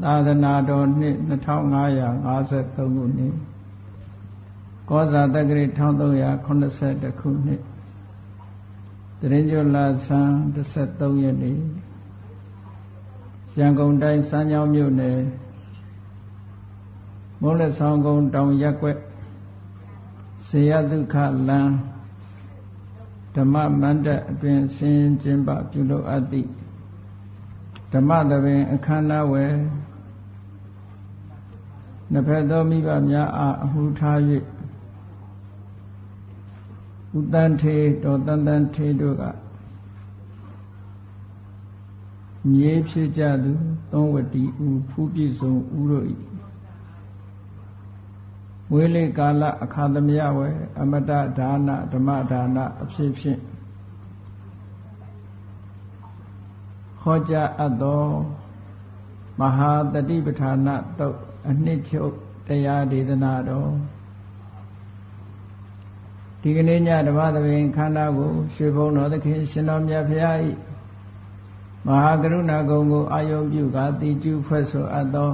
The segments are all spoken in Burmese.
သာသနာတော်နှစ်2553ခုနှစ်ကောဇာတက္ကရီ1382ခုနှစ်တရင်ကျော်လာဆန်း13ရက်နေ့ရန်ကုန်တိုင်းစမ်းချောင်းမြို့နယ်မုံလက်ဆောင်ကုန်းတောင်ရက်ွက်စေယဒုက္ခလမ်းဓမ္မမန္တအတွင်ဆင်းကျင်းပပြုလုပ်အပ်သည့်ဓမ္မသဘင်အခမ်းအနားဝယ် နှစ်ဖက်သောမိဘများအားအမှုထား၍ဥတန်ထေတော်တန်တန်ထေတို့ကမြေဖြစ်ကြသူသုံးဝတီဥဖူးပြည့်စုံဥတို့၏ဝေလေကာလအခါသမယဝဲအမတဒါနဓမ္မဒါနအဖြစ်ဖြင့်ဟောကြားအပ်သောမဟာတတိပဋ္ဌာနသုတ် အနှစ်ချုပ်တရားဒေသနာတော်ဒီကနေ့ညဓမ္မသဘင်ခန္ဓာကိုရွှေဘုံတော်သခင်ရှင်တော်မြတ်ဖရာ၏မဟာကရုဏာဂုဏ်ကိုအာယုံပြုကာတိကျုဖွဲ့ဆိုအပ်သော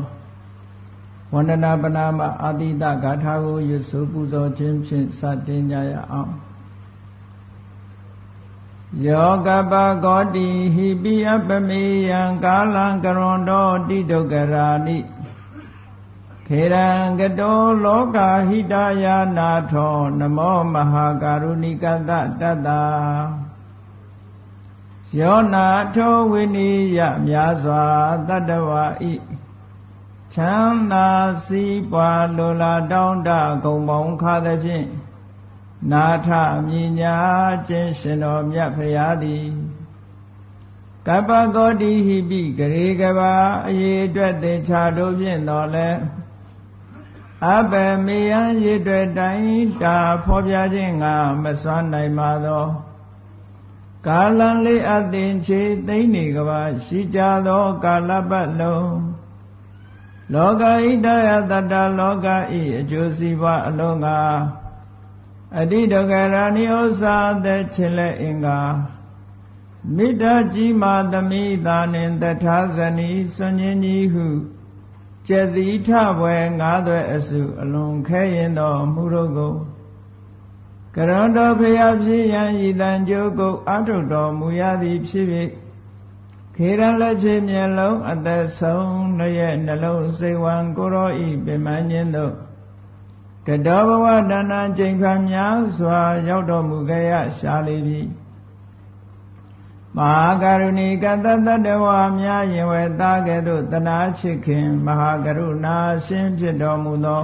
ဝန္ဒနာပနာမအာတိတဂါထာကိုရွတ်ဆိုပူဇော်ခြင်းဖြင့်စတင်ကြရအောင်ယောကပကောတိဟိပိအပမေယံကာလံကရွန်တော်တိဒုက္ခရာနိ ခေရံကတောလောကဟိတယာနာထောနမောမဟာကာရုဏိကတတတ္တာယောနာထောဝိနိယမြာစွာတတ္တဝါဤချမ်းသာစည်းပွားလိုလားတောင်းတဂုံပေါင်းခါသဖြင့်နာထမြညာခြင်းရှင်တော်မြတ်ဖရာသည်ကပ္ပဂောတိဟိပိဂရေကဘာအရေးအတွက်သင်္ချာတို့ဖြင့်တော်လဲ အဘမေယံရည်တွေ့တိုင်းတာဖော်ပြခြင်းငါမစွမ်းနိုင်ပါသောကာလံလေးအသင်ချေသိမ့်နေကဘာရှိကြသောကာလပတ်လုံးလောကဣတယတတ္တလောကဤအကျိုးစီးပွားအလုံးကအတိဒဂရဏိဥ္စာသက်ချင်လက်အင်္ဂါမိတ္တကြီးမာသမိသာနှင့်တထာဇနီစွန်ញင်းကြီးဟု ကျက်သီထဘွယ်ငါးသွဲအစုအလွန်ခဲရင်တော်မူတို့ကိုကရဏတော်ဖျားဖြစ်ရန်ဤတန်ကြိုးကိုအထုတော်မူရသည်ဖြစ်၍ခေရလက်ချေမျက်လုံးအသက်ဆုံးရဲ့နှလုံးစိတ်ဝံကိုရောဤပင်မခြင်းတို့ကတောဘဝတဏ္ဍကျိန်ခံများစွာရောက်တော်မူခဲ့ရရှားလေပြီ မဟာကရုဏီကတတတဝါများရင်ဝဲသားကဲ့သို့တနာချစ်ခင်မဟာကရုဏာရှင်ဖြစ်တော်မူသော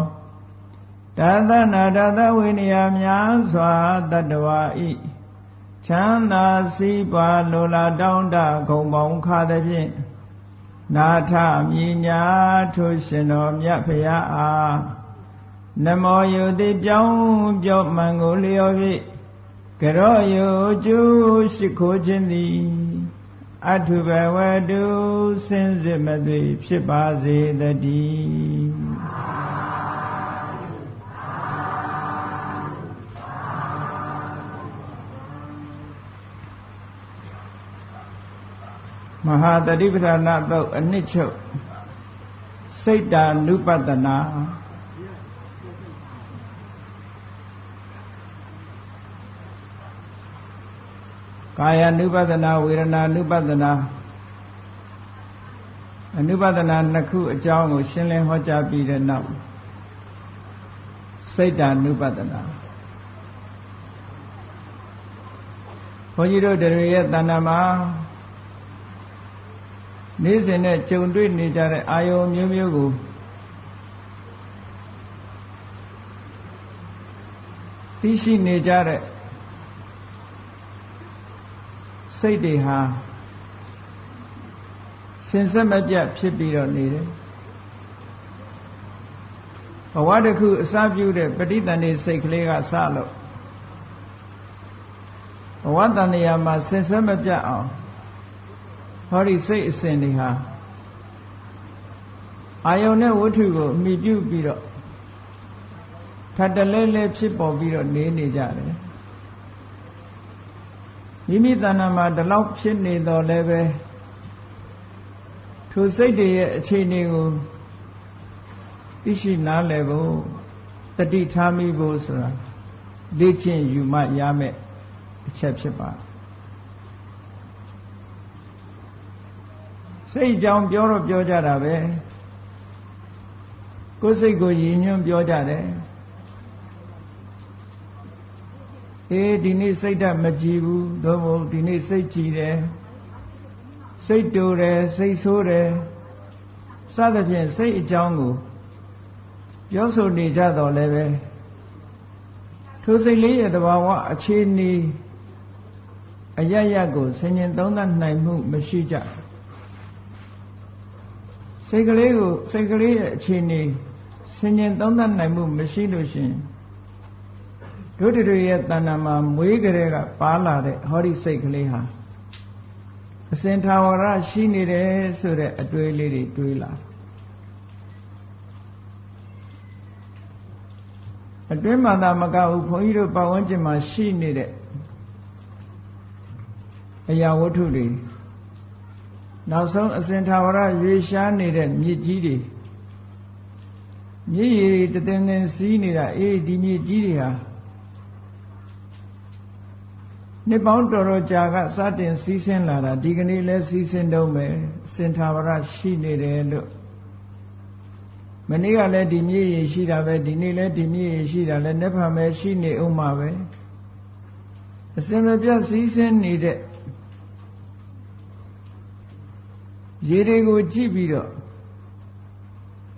တသနာတသဝိနည်းများစွာတတဝါဤချမ်းသာစည်းပွားလိုလားတောင်းတဂုံပေါင်းခါသည်ဖြင့်နာထမြညာထိုရှင်တော်မြတ်ဖရာအားနမောယုတိပြောင်းပြော့မှန်ကိုလျော်၍ ကရောယုကျူးရှိခိုးခြင်းသည်အထုဘဝတုစင်စစ်မသွေဖြစ်ပါစေတည်းမဟာတတိပဌာနာသုတ်အနှစ်ချုပ်စိတ်တာနုပတနာ ကာယ ानु ပဒနာဝေဒနာ ानु ပဒနာအနုပဒနာနှစ်ခုအကြောင်းကို ရှင်းလင်းဟောကြားပြီးတဲ့နောက်စိတ်တ ानु ပဒနာဘုန်းကြီးတို့တရေရဲ့တဏ္ဍာမှာနေ့စဉ်နဲ့ကြုံတွေ့နေကြတဲ့အာယုံမျိုးမျိုးကိုသိရှိနေကြတဲ့ စိတ်တွေဟာစင်ဆက်မပြတ်ဖြစ်ပြီးတော့နေတယ်ဘဝတစ်ခုအစပြုတဲ့ပဋိသန္ဓေစိတ်ကလေးကစလို့ဘဝတန်တရားမှာစင်ဆက်မပြတ်အောင်ဟောဒီစိတ်အစဉ်တွေဟာအာယုန်နဲ့ဝတ္ထုကိုအမိပြုပြီးတော့ထပ်တလဲလဲဖြစ်ပေါ်ပြီးတော့နေနေကြတယ် မိမိတဏ္ဍာမှာဒီလောက်ဖြစ်နေတော့လည်းပဲထိုစိတ်တွေရဲ့အခြေအနေကိုသိရှိနားလည်ဖို့တတိထားမိဖို့ဆိုတာလေ့ကျင့်ယူမှရမယ်အချက်ဖြစ်ပါစိတ်ကြောင့်ပြောတော့ပြောကြတာပဲကိုယ်စိတ်ကိုရည်ညွှန်းပြောကြတယ် အေးဒီနေ့စိတ်ဓာတ်မကြည်ဘူးသို့မဟုတ်ဒီနေ့စိတ်ကြည်တယ်စိတ်တူတယ်စိတ်ဆိုးတယ်စသဖြင့်စိတ်အကြောင်းကိုပြောဆိုနေကြတော့လည်းပဲထိုစိတ်လေးရဲ့တဘာဝအခြေအနေအရရကိုဆင်ញင်သုံးသပ်နိုင်မှုမရှိကြစိတ်ကလေးကိုစိတ်ကလေးရဲ့အခြေအနေဆင်ញင်သုံးသပ်နိုင်မှုမရှိလို့ရှင် တို့တွေရဲ့တဏ္ဍာမှာမွေးကြတဲ့ကပါလာတဲ့ဟောဒီစိတ်ကလေးဟာအစင်ထာဝရရှိနေတယ်ဆိုတဲ့အတွေ့လေးတွေတွေးလာအတွင်းမှာသာမကဘူးဘုန်းကြီးတို့ပတ်ဝန်းကျင်မှာရှိနေတဲ့အရာဝတ္ထုတွေနောက်ဆုံးအစင်ထာဝရရွေရှားနေတဲ့မြစ်ကြီးတွေမြစ်ရည်တည်တင်စီးနေတာအေးဒီမြစ်ကြီးတွေဟာ နှစ်ပေါင်းတော်တော်ကြာကစတင်စီးဆင်းလာတာဒီကနေ့လဲစီးဆင်းတော့မယ်စင်ထာဝရရှိနေတယ်လို့မနေ့ကလည်းဒီမြေရည်ရှိတာပဲဒီနေ့လည်းဒီမြေရည်ရှိတာလည်းနှစ်ဖန်ပဲရှိနေအောင်မှာပဲအစင်မပြတ်စီးဆင်းနေတဲ့ရေတွေကိုကြည့်ပြီးတော့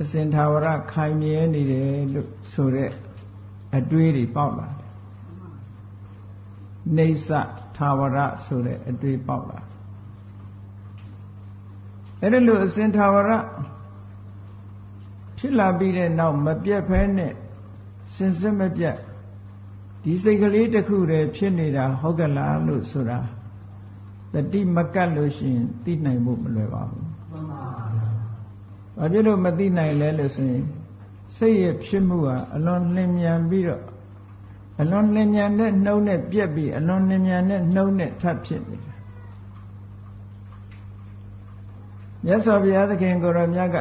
အစင်ထာဝရခိုင်မြဲနေတယ်လို့ဆိုတဲ့အတွေးတွေပေါက်လာတယ် နေဆထာဝရဆိုတဲ့အတွေးပေါက်လာအဲ့ဒါလို့အစင်ထာဝရဖြစ်လာပြီးတဲ့နောက်မပြတ်ဖဲနဲ့စင်စစ်မပြတ်ဒီစိတ်ကလေးတစ်ခုတည်းဖြစ်နေတာဟုတ်ကလားလို့ဆိုတာတတိမကတ်လို့ရှိရင်သိနိုင်ဖို့မလွယ်ပါဘူးမှန်ပါဗျာဘာဖြစ်လို့မသိနိုင်လဲလို့ဆိုရင်စိတ်ရဲ့ဖြစ်မှုဟာအလွန်လင်းမြန်ပြီးတော့ အလွန်လင်းမြန်တဲ့နှုံးနဲ့ပြက်ပြီးအလွန်လင်းမြန်တဲ့နှုံးနဲ့ထပ်ဖြစ်နေတာမြတ်စွာဘုရားသခင်ကိုရောမြတ်က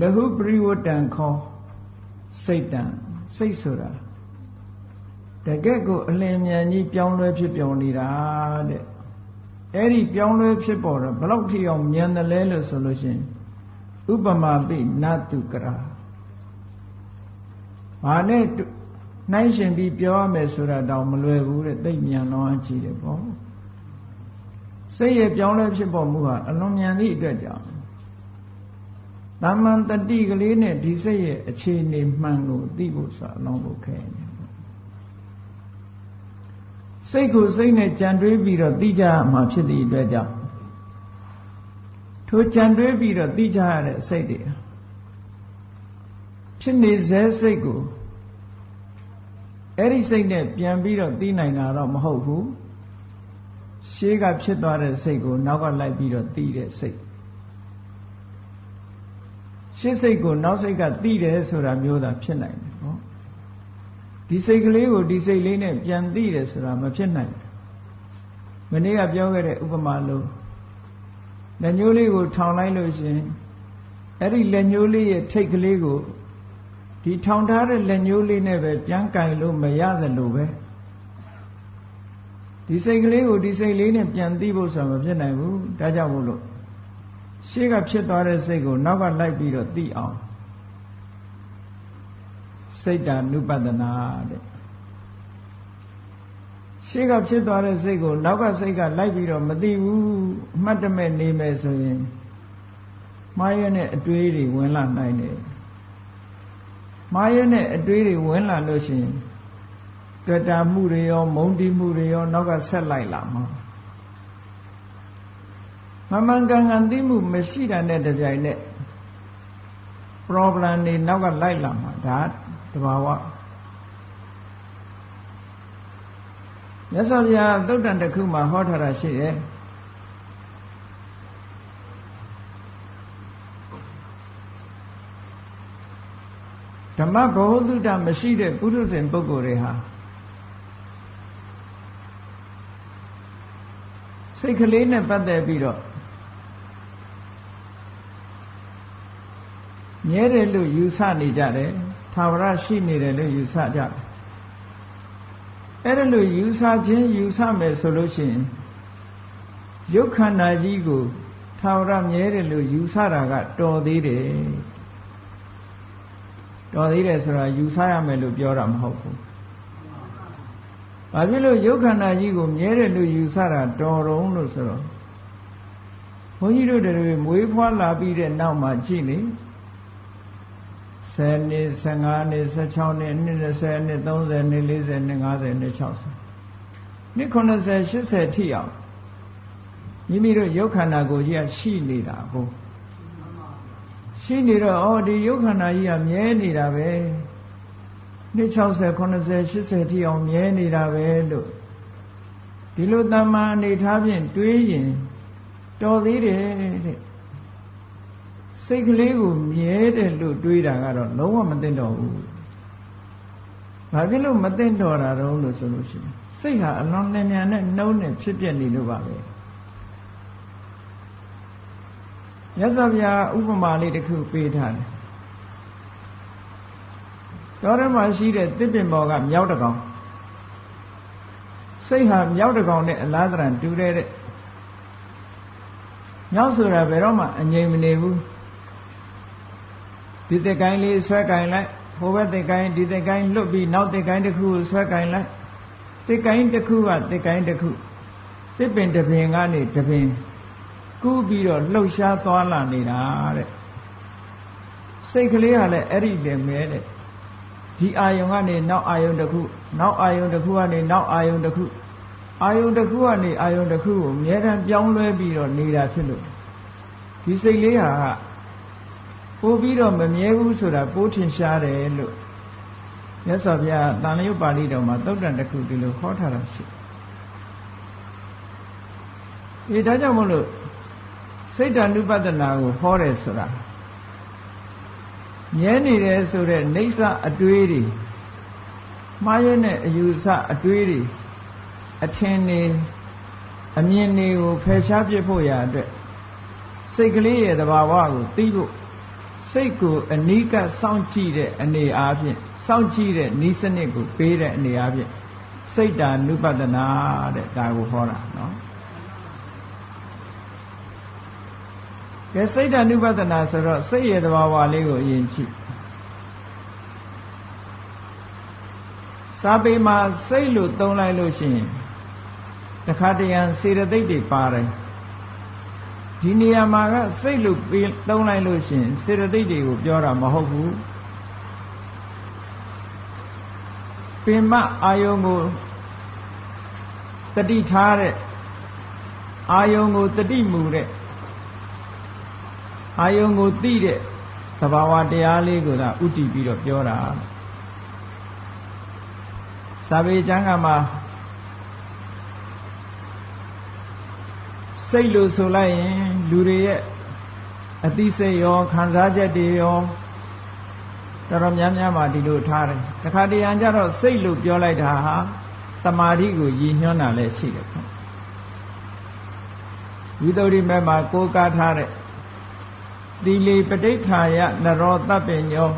လဟုပရိဝတ္တံခေါ်စိတ်တံစိတ်ဆိုတာတကယ့်ကိုအလင်းမြန်ကြီးပြောင်းလဲဖြစ်ပြောင်းနေတာတဲ့အဲ့ဒီပြောင်းလဲဖြစ်ပေါ်တော့ဘလောက်ထိအောင်မြန်တယ်လဲလို့ဆိုလို့ရှိရင်ဥပမာပိနတုကရာ ဘာနဲ့နှိုင်းရှင်ပြီးပြောရမယ်ဆိုတာတော့မလွယ်ဘူးတဲ့သိမြန်လောင်းကြည့်တယ်ပေါ့စိတ်ရဲ့ပြောင်းလဲဖြစ်ပေါ်မှုဟာအလွန်မြန်သည့်အတွက်ကြောင့်တမန်တတိကလေးနဲ့ဒီစိတ်ရဲ့အခြေအနေမှန်ကိုသိဖို့ဆိုတာအလုံးဖို့ခဲနေစိတ်ကိုစိတ်နဲ့ကြံတွေးပြီးတော့သိကြမှာဖြစ်သည့်အတွက်ကြောင့်ထိုကြံတွေးပြီးတော့သိကြရတဲ့စိတ်တွေ ဖြစ်နေစေစိတ်ကိုအဲ့ဒီစိတ်နဲ့ပြန်ပြီးတော့သိနိုင်တာတော့မဟုတ်ဘူးရှေးကဖြစ်သွားတဲ့စိတ်ကိုနောက်ကလိုက်ပြီးတော့သိတဲ့စိတ်ရှေးစိတ်ကိုနောက်စိတ်ကသိတယ်ဆိုတာမျိုးသာဖြစ်နိုင်တယ်နော်ဒီစိတ်ကလေးကိုဒီစိတ်လေးနဲ့ပြန်သိတယ်ဆိုတာမဖြစ်နိုင်ဘူးမနေ့ကပြောခဲ့တဲ့ဥပမာလို့လက်ညှိုးလေးကိုထောင်လိုက်လို့ရှင်အဲ့ဒီလက်ညှိုးလေးရဲ့ထိတ်ကလေးကို ဒီထောင်ထားတဲ့လက်ညှိုးလေးနဲ့ပဲပြန်ကင်လို့မရသလိုပဲဒီစိတ်ကလေးကိုဒီစိတ်လေးနဲ့ပြန်သိဖို့ဆိုတာမဖြစ်နိုင်ဘူးဒါကြောင့်မို့လို့ရှေ့ကဖြစ်သွားတဲ့စိတ်ကိုနောက်ကလိုက်ပြီးတော့သိအောင်စိတ်တ ानु ပဒနာတဲ့ရှေ့ကဖြစ်သွားတဲ့စိတ်ကိုနောက်ကစိတ်ကလိုက်ပြီးတော့မသိဘူးအမှတ်တမဲ့နေမယ်ဆိုရင်မှားရတဲ့အတွေးတွေဝင်လာနိုင်တယ် မှားရတဲ့အတွေးတွေဝင်လာလို့ရှိရင်တွေ့တာမှုတွေရောမုန်းတီးမှုတွေရောနောက်ကဆက်လိုက်လာမှာမမှန်ကန်ကန်သိမှုမရှိတာနဲ့တပြိုင်နက် problem တွေနောက်ကလိုက်လာမှာဒါတဘာဝမြတ်စွာဘုရားသုတ်တန်တစ်ခုမှာဟောထားတာရှိတယ် ဓမ္မဘဝတုတ္တမရှိတဲ့ပုရုဇဉ်ပုဂ္ဂိုလ်တွေဟာစိတ်ကလေးနဲ့ပတ်သက်ပြီးတော့မြဲတယ်လို့ယူဆနေကြတယ်သာဝရရှိနေတယ်လို့ယူဆကြတယ်အဲ့ဒါလို့ယူဆခြင်းယူဆမယ်ဆိုလို့ရှိရင်ရုပ်ခန္ဓာကြီးကိုသာဝရမြဲတယ်လို့ယူဆတာကတော်သေးတယ် တော်သေးတယ်ဆိုတာယူဆရမယ်လို့ပြောတာမဟုတ်ဘူး။ဘာဖြစ်လို့ရုပ်ခန္ဓာကြီးကိုမြဲတယ်လို့ယူဆတာတော်တုံးလို့ဆိုတော့ဘုန်းကြီးတို့တွေမွေးဖွားလာပြီးတဲ့နောက်မှာကြည့်လေ10နှစ်15နှစ်16နှစ်နှစ်20နှစ်30နှစ်40နှစ်50နှစ်60နှစ်90 80ထိအောင်မိမိတို့ရုပ်ခန္ဓာကိုယ်ကြီးကရှိနေတာကို ရှိနေတော့ဩဒီရုပ်ခန္ဓာကြီးကမြဲနေတာပဲနှစ်60 90 80ထိအောင်မြဲနေတာပဲလို့ဒီလိုတမ္မာအနေထားဖြင့်တွေးရင်တော်သေးတယ်တဲ့စိတ်ကလေးကိုမြဲတယ်လို့တွေးတာကတော့လုံးဝမသိတော့ဘူးဘာဖြစ်လို့မသိတော့တာတော့လို့ဆိုလို့ရှိရင်စိတ်ဟာအလွန်နဲ့မြန်နဲ့နှုံးနဲ့ဖြစ်ပြနေလို့ပါပဲ မြတ်စွာဘုရားဥပမာလေးတစ်ခုပေးထားတယ်တော်ရမှာရှိတဲ့တစ်ပင်ပေါ်ကမြောက်တကောင်စိတ်ဟာမြောက်တကောင်နဲ့အလားတရံတူတဲ့မြောက်ဆိုတာဘယ်တော့မှအငြိမ်မနေဘူးဒီတက်ကိုင်းလေးဆွဲကိုင်းလိုက်ဟိုဘက်တက်ကိုင်းဒီတက်ကိုင်းလွတ်ပြီးနောက်တက်ကိုင်းတစ်ခုကိုဆွဲကိုင်းလိုက်တက်ကိုင်းတစ်ခုကတက်ကိုင်းတစ်ခုတစ်ပင်တစ်ပင်ကနေတစ်ပင် ကူးပြီးတော့လှုပ်ရှားသွားလာနေတာတဲ့စိတ်ကလေးကလည်းအဲ့ဒီလည်းမဲတဲ့ဒီအာယုံကနေနောက်အာယုံတစ်ခုနောက်အာယုံတစ်ခုကနေနောက်အာယုံတစ်ခုအာယုံတစ်ခုကနေအာယုံတစ်ခုကိုအမြဲတမ်းပြောင်းလဲပြီးတော့နေတာဖြစ်လို့ဒီစိတ်လေးဟာကပို့ပြီးတော့မမြဲဘူးဆိုတာပိုးထင်ရှားတယ်လို့မြတ်စွာဘုရားတန်လျုပ်ပါဠိတော်မှာသုတ်တန်တစ်ခုဒီလိုခေါ်ထားတာရှိ။အဲဒါကြောင့်မလို့ စိတ်တ ानु ပဒနာကိုဟောတယ်ဆိုတာမြဲနေတယ်ဆိုတဲ့နေဆအတွေးတွေမှားရတဲ့အယူဆအတွေးတွေအထင်နေအမြင်တွေကိုဖယ်ရှားပြဖို့ရအတွက်စိတ်ကလေးရဲ့သဘာဝကိုသိဖို့စိတ်ကိုအနိကစောင့်ကြည့်တဲ့အနေအားဖြင့်စောင့်ကြည့်တဲ့ဤစနစ်ကိုပေးတဲ့အနေအားဖြင့်စိတ်တာနုပဒနာတဲ့ဒါကိုဟောတာနော် ကဲစိတ်တာနုပဒနာဆိုတော့စိတ်ရဲ့သဘာဝလေးကိုအရင်ကြည့်စာပေမှာစိတ်လို့သုံးလိုက်လို့ရှိရင်တခါတရံစေတသိက်တွေပါတယ်ဒီနေရာမှာကစိတ်လို့သုံးလိုက်လို့ရှိရင်စေတသိက်တွေကိုပြောတာမဟုတ်ဘူးပင်မအာယုံကိုတတိထားတဲ့အာယုံကိုတတိမူတဲ့ အာယုံကိုသိတဲ့သဘာဝတရားလေးကိုသာဥတည်ပြီးတော့ပြောတာစာပေကျမ်းကမှာစိတ်လို့ဆိုလိုက်ရင်လူတွေရဲ့အသိစိတ်ရောခံစားချက်တွေရောတော်တော်များများမှဒီလိုထားတယ်တခါတရံကျတော့စိတ်လို့ပြောလိုက်တာဟာတမာတိကိုရည်ညွှန်းတာလည်းရှိတယ်ခင်ဝိသုဒ္ဓိမဲ့မှာကိုးကားထားတဲ့ သီလီပဋိဋ္ဌာယနရောတပ္ပညော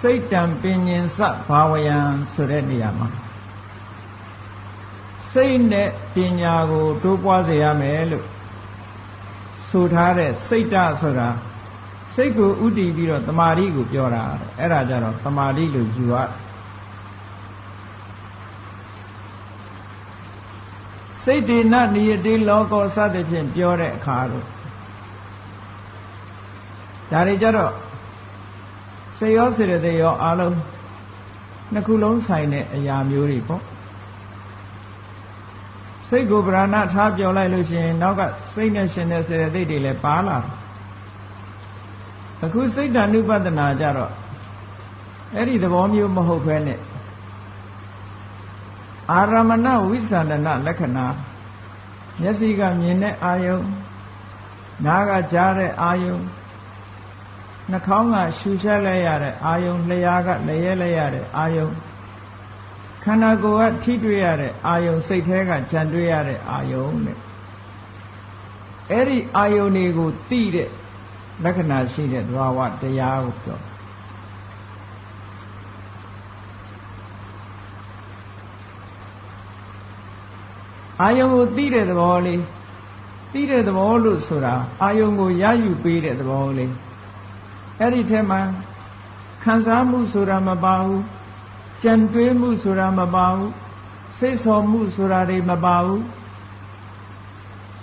စိတ်တံပင်ញင်စဘာဝယံဆိုတဲ့နေရာမှာစိတ်နဲ့ပညာကိုတိုးပွားစေရမယ်လို့ဆိုထားတဲ့စိတ်တဆိုတာစိတ်ကိုဥတည်ပြီးတော့တမာတိကိုပြောတာအဲ့ဒါကြတော့တမာတိလို့ယူရစိတ်တေနနိယတိလောကောစသဖြင့်ပြောတဲ့အခါတော့ ဒါတွေကြတော့စေရောစေရတဲ့ရောအလုံးနှစ်ခုလုံးဆိုင်တဲ့အရာမျိုးတွေပေါ့စိတ်ကိုဗရဏထားပြောလိုက်လို့ရှိရင်နောက်ကစိတ်နဲ့ရှင်တဲ့စေတသိက်တွေလည်းပါလာအခုစိတ်ဓာနုပဒနာကြတော့အဲ့ဒီသဘောမျိုးမဟုတ်ဘဲနဲ့အာရမဏဝိသန္ဒနာလက္ခဏာမျက်စိကမြင်တဲ့အာယုံနားကကြားတဲ့အာယုံ နှာခေါင်းကရှူချက်လိုက်ရတဲ့အာယုံလျှာကလျဲလိုက်ရတဲ့အာယုံခန္ဓာကိုယ်ကထိတွေ့ရတဲ့အာယုံစိတ်แท้ကကြံတွေ့ရတဲ့အာယုံတဲ့အဲ့ဒီအာယုံတွေကိုသိတဲ့လက္ခဏာရှိတဲ့သဘာဝတရားကိုပြောအာယုံကိုသိတဲ့သဘောလေးသိတဲ့သဘောလို့ဆိုတာအာယုံကိုရယူပေးတဲ့သဘောလေး အဲ့ဒီထဲမှာခံစားမှုဆိုတာမပါဘူးကြံတွေးမှုဆိုတာမပါဘူးစိတ်ဆော်မှုဆိုတာတွေမပါဘူး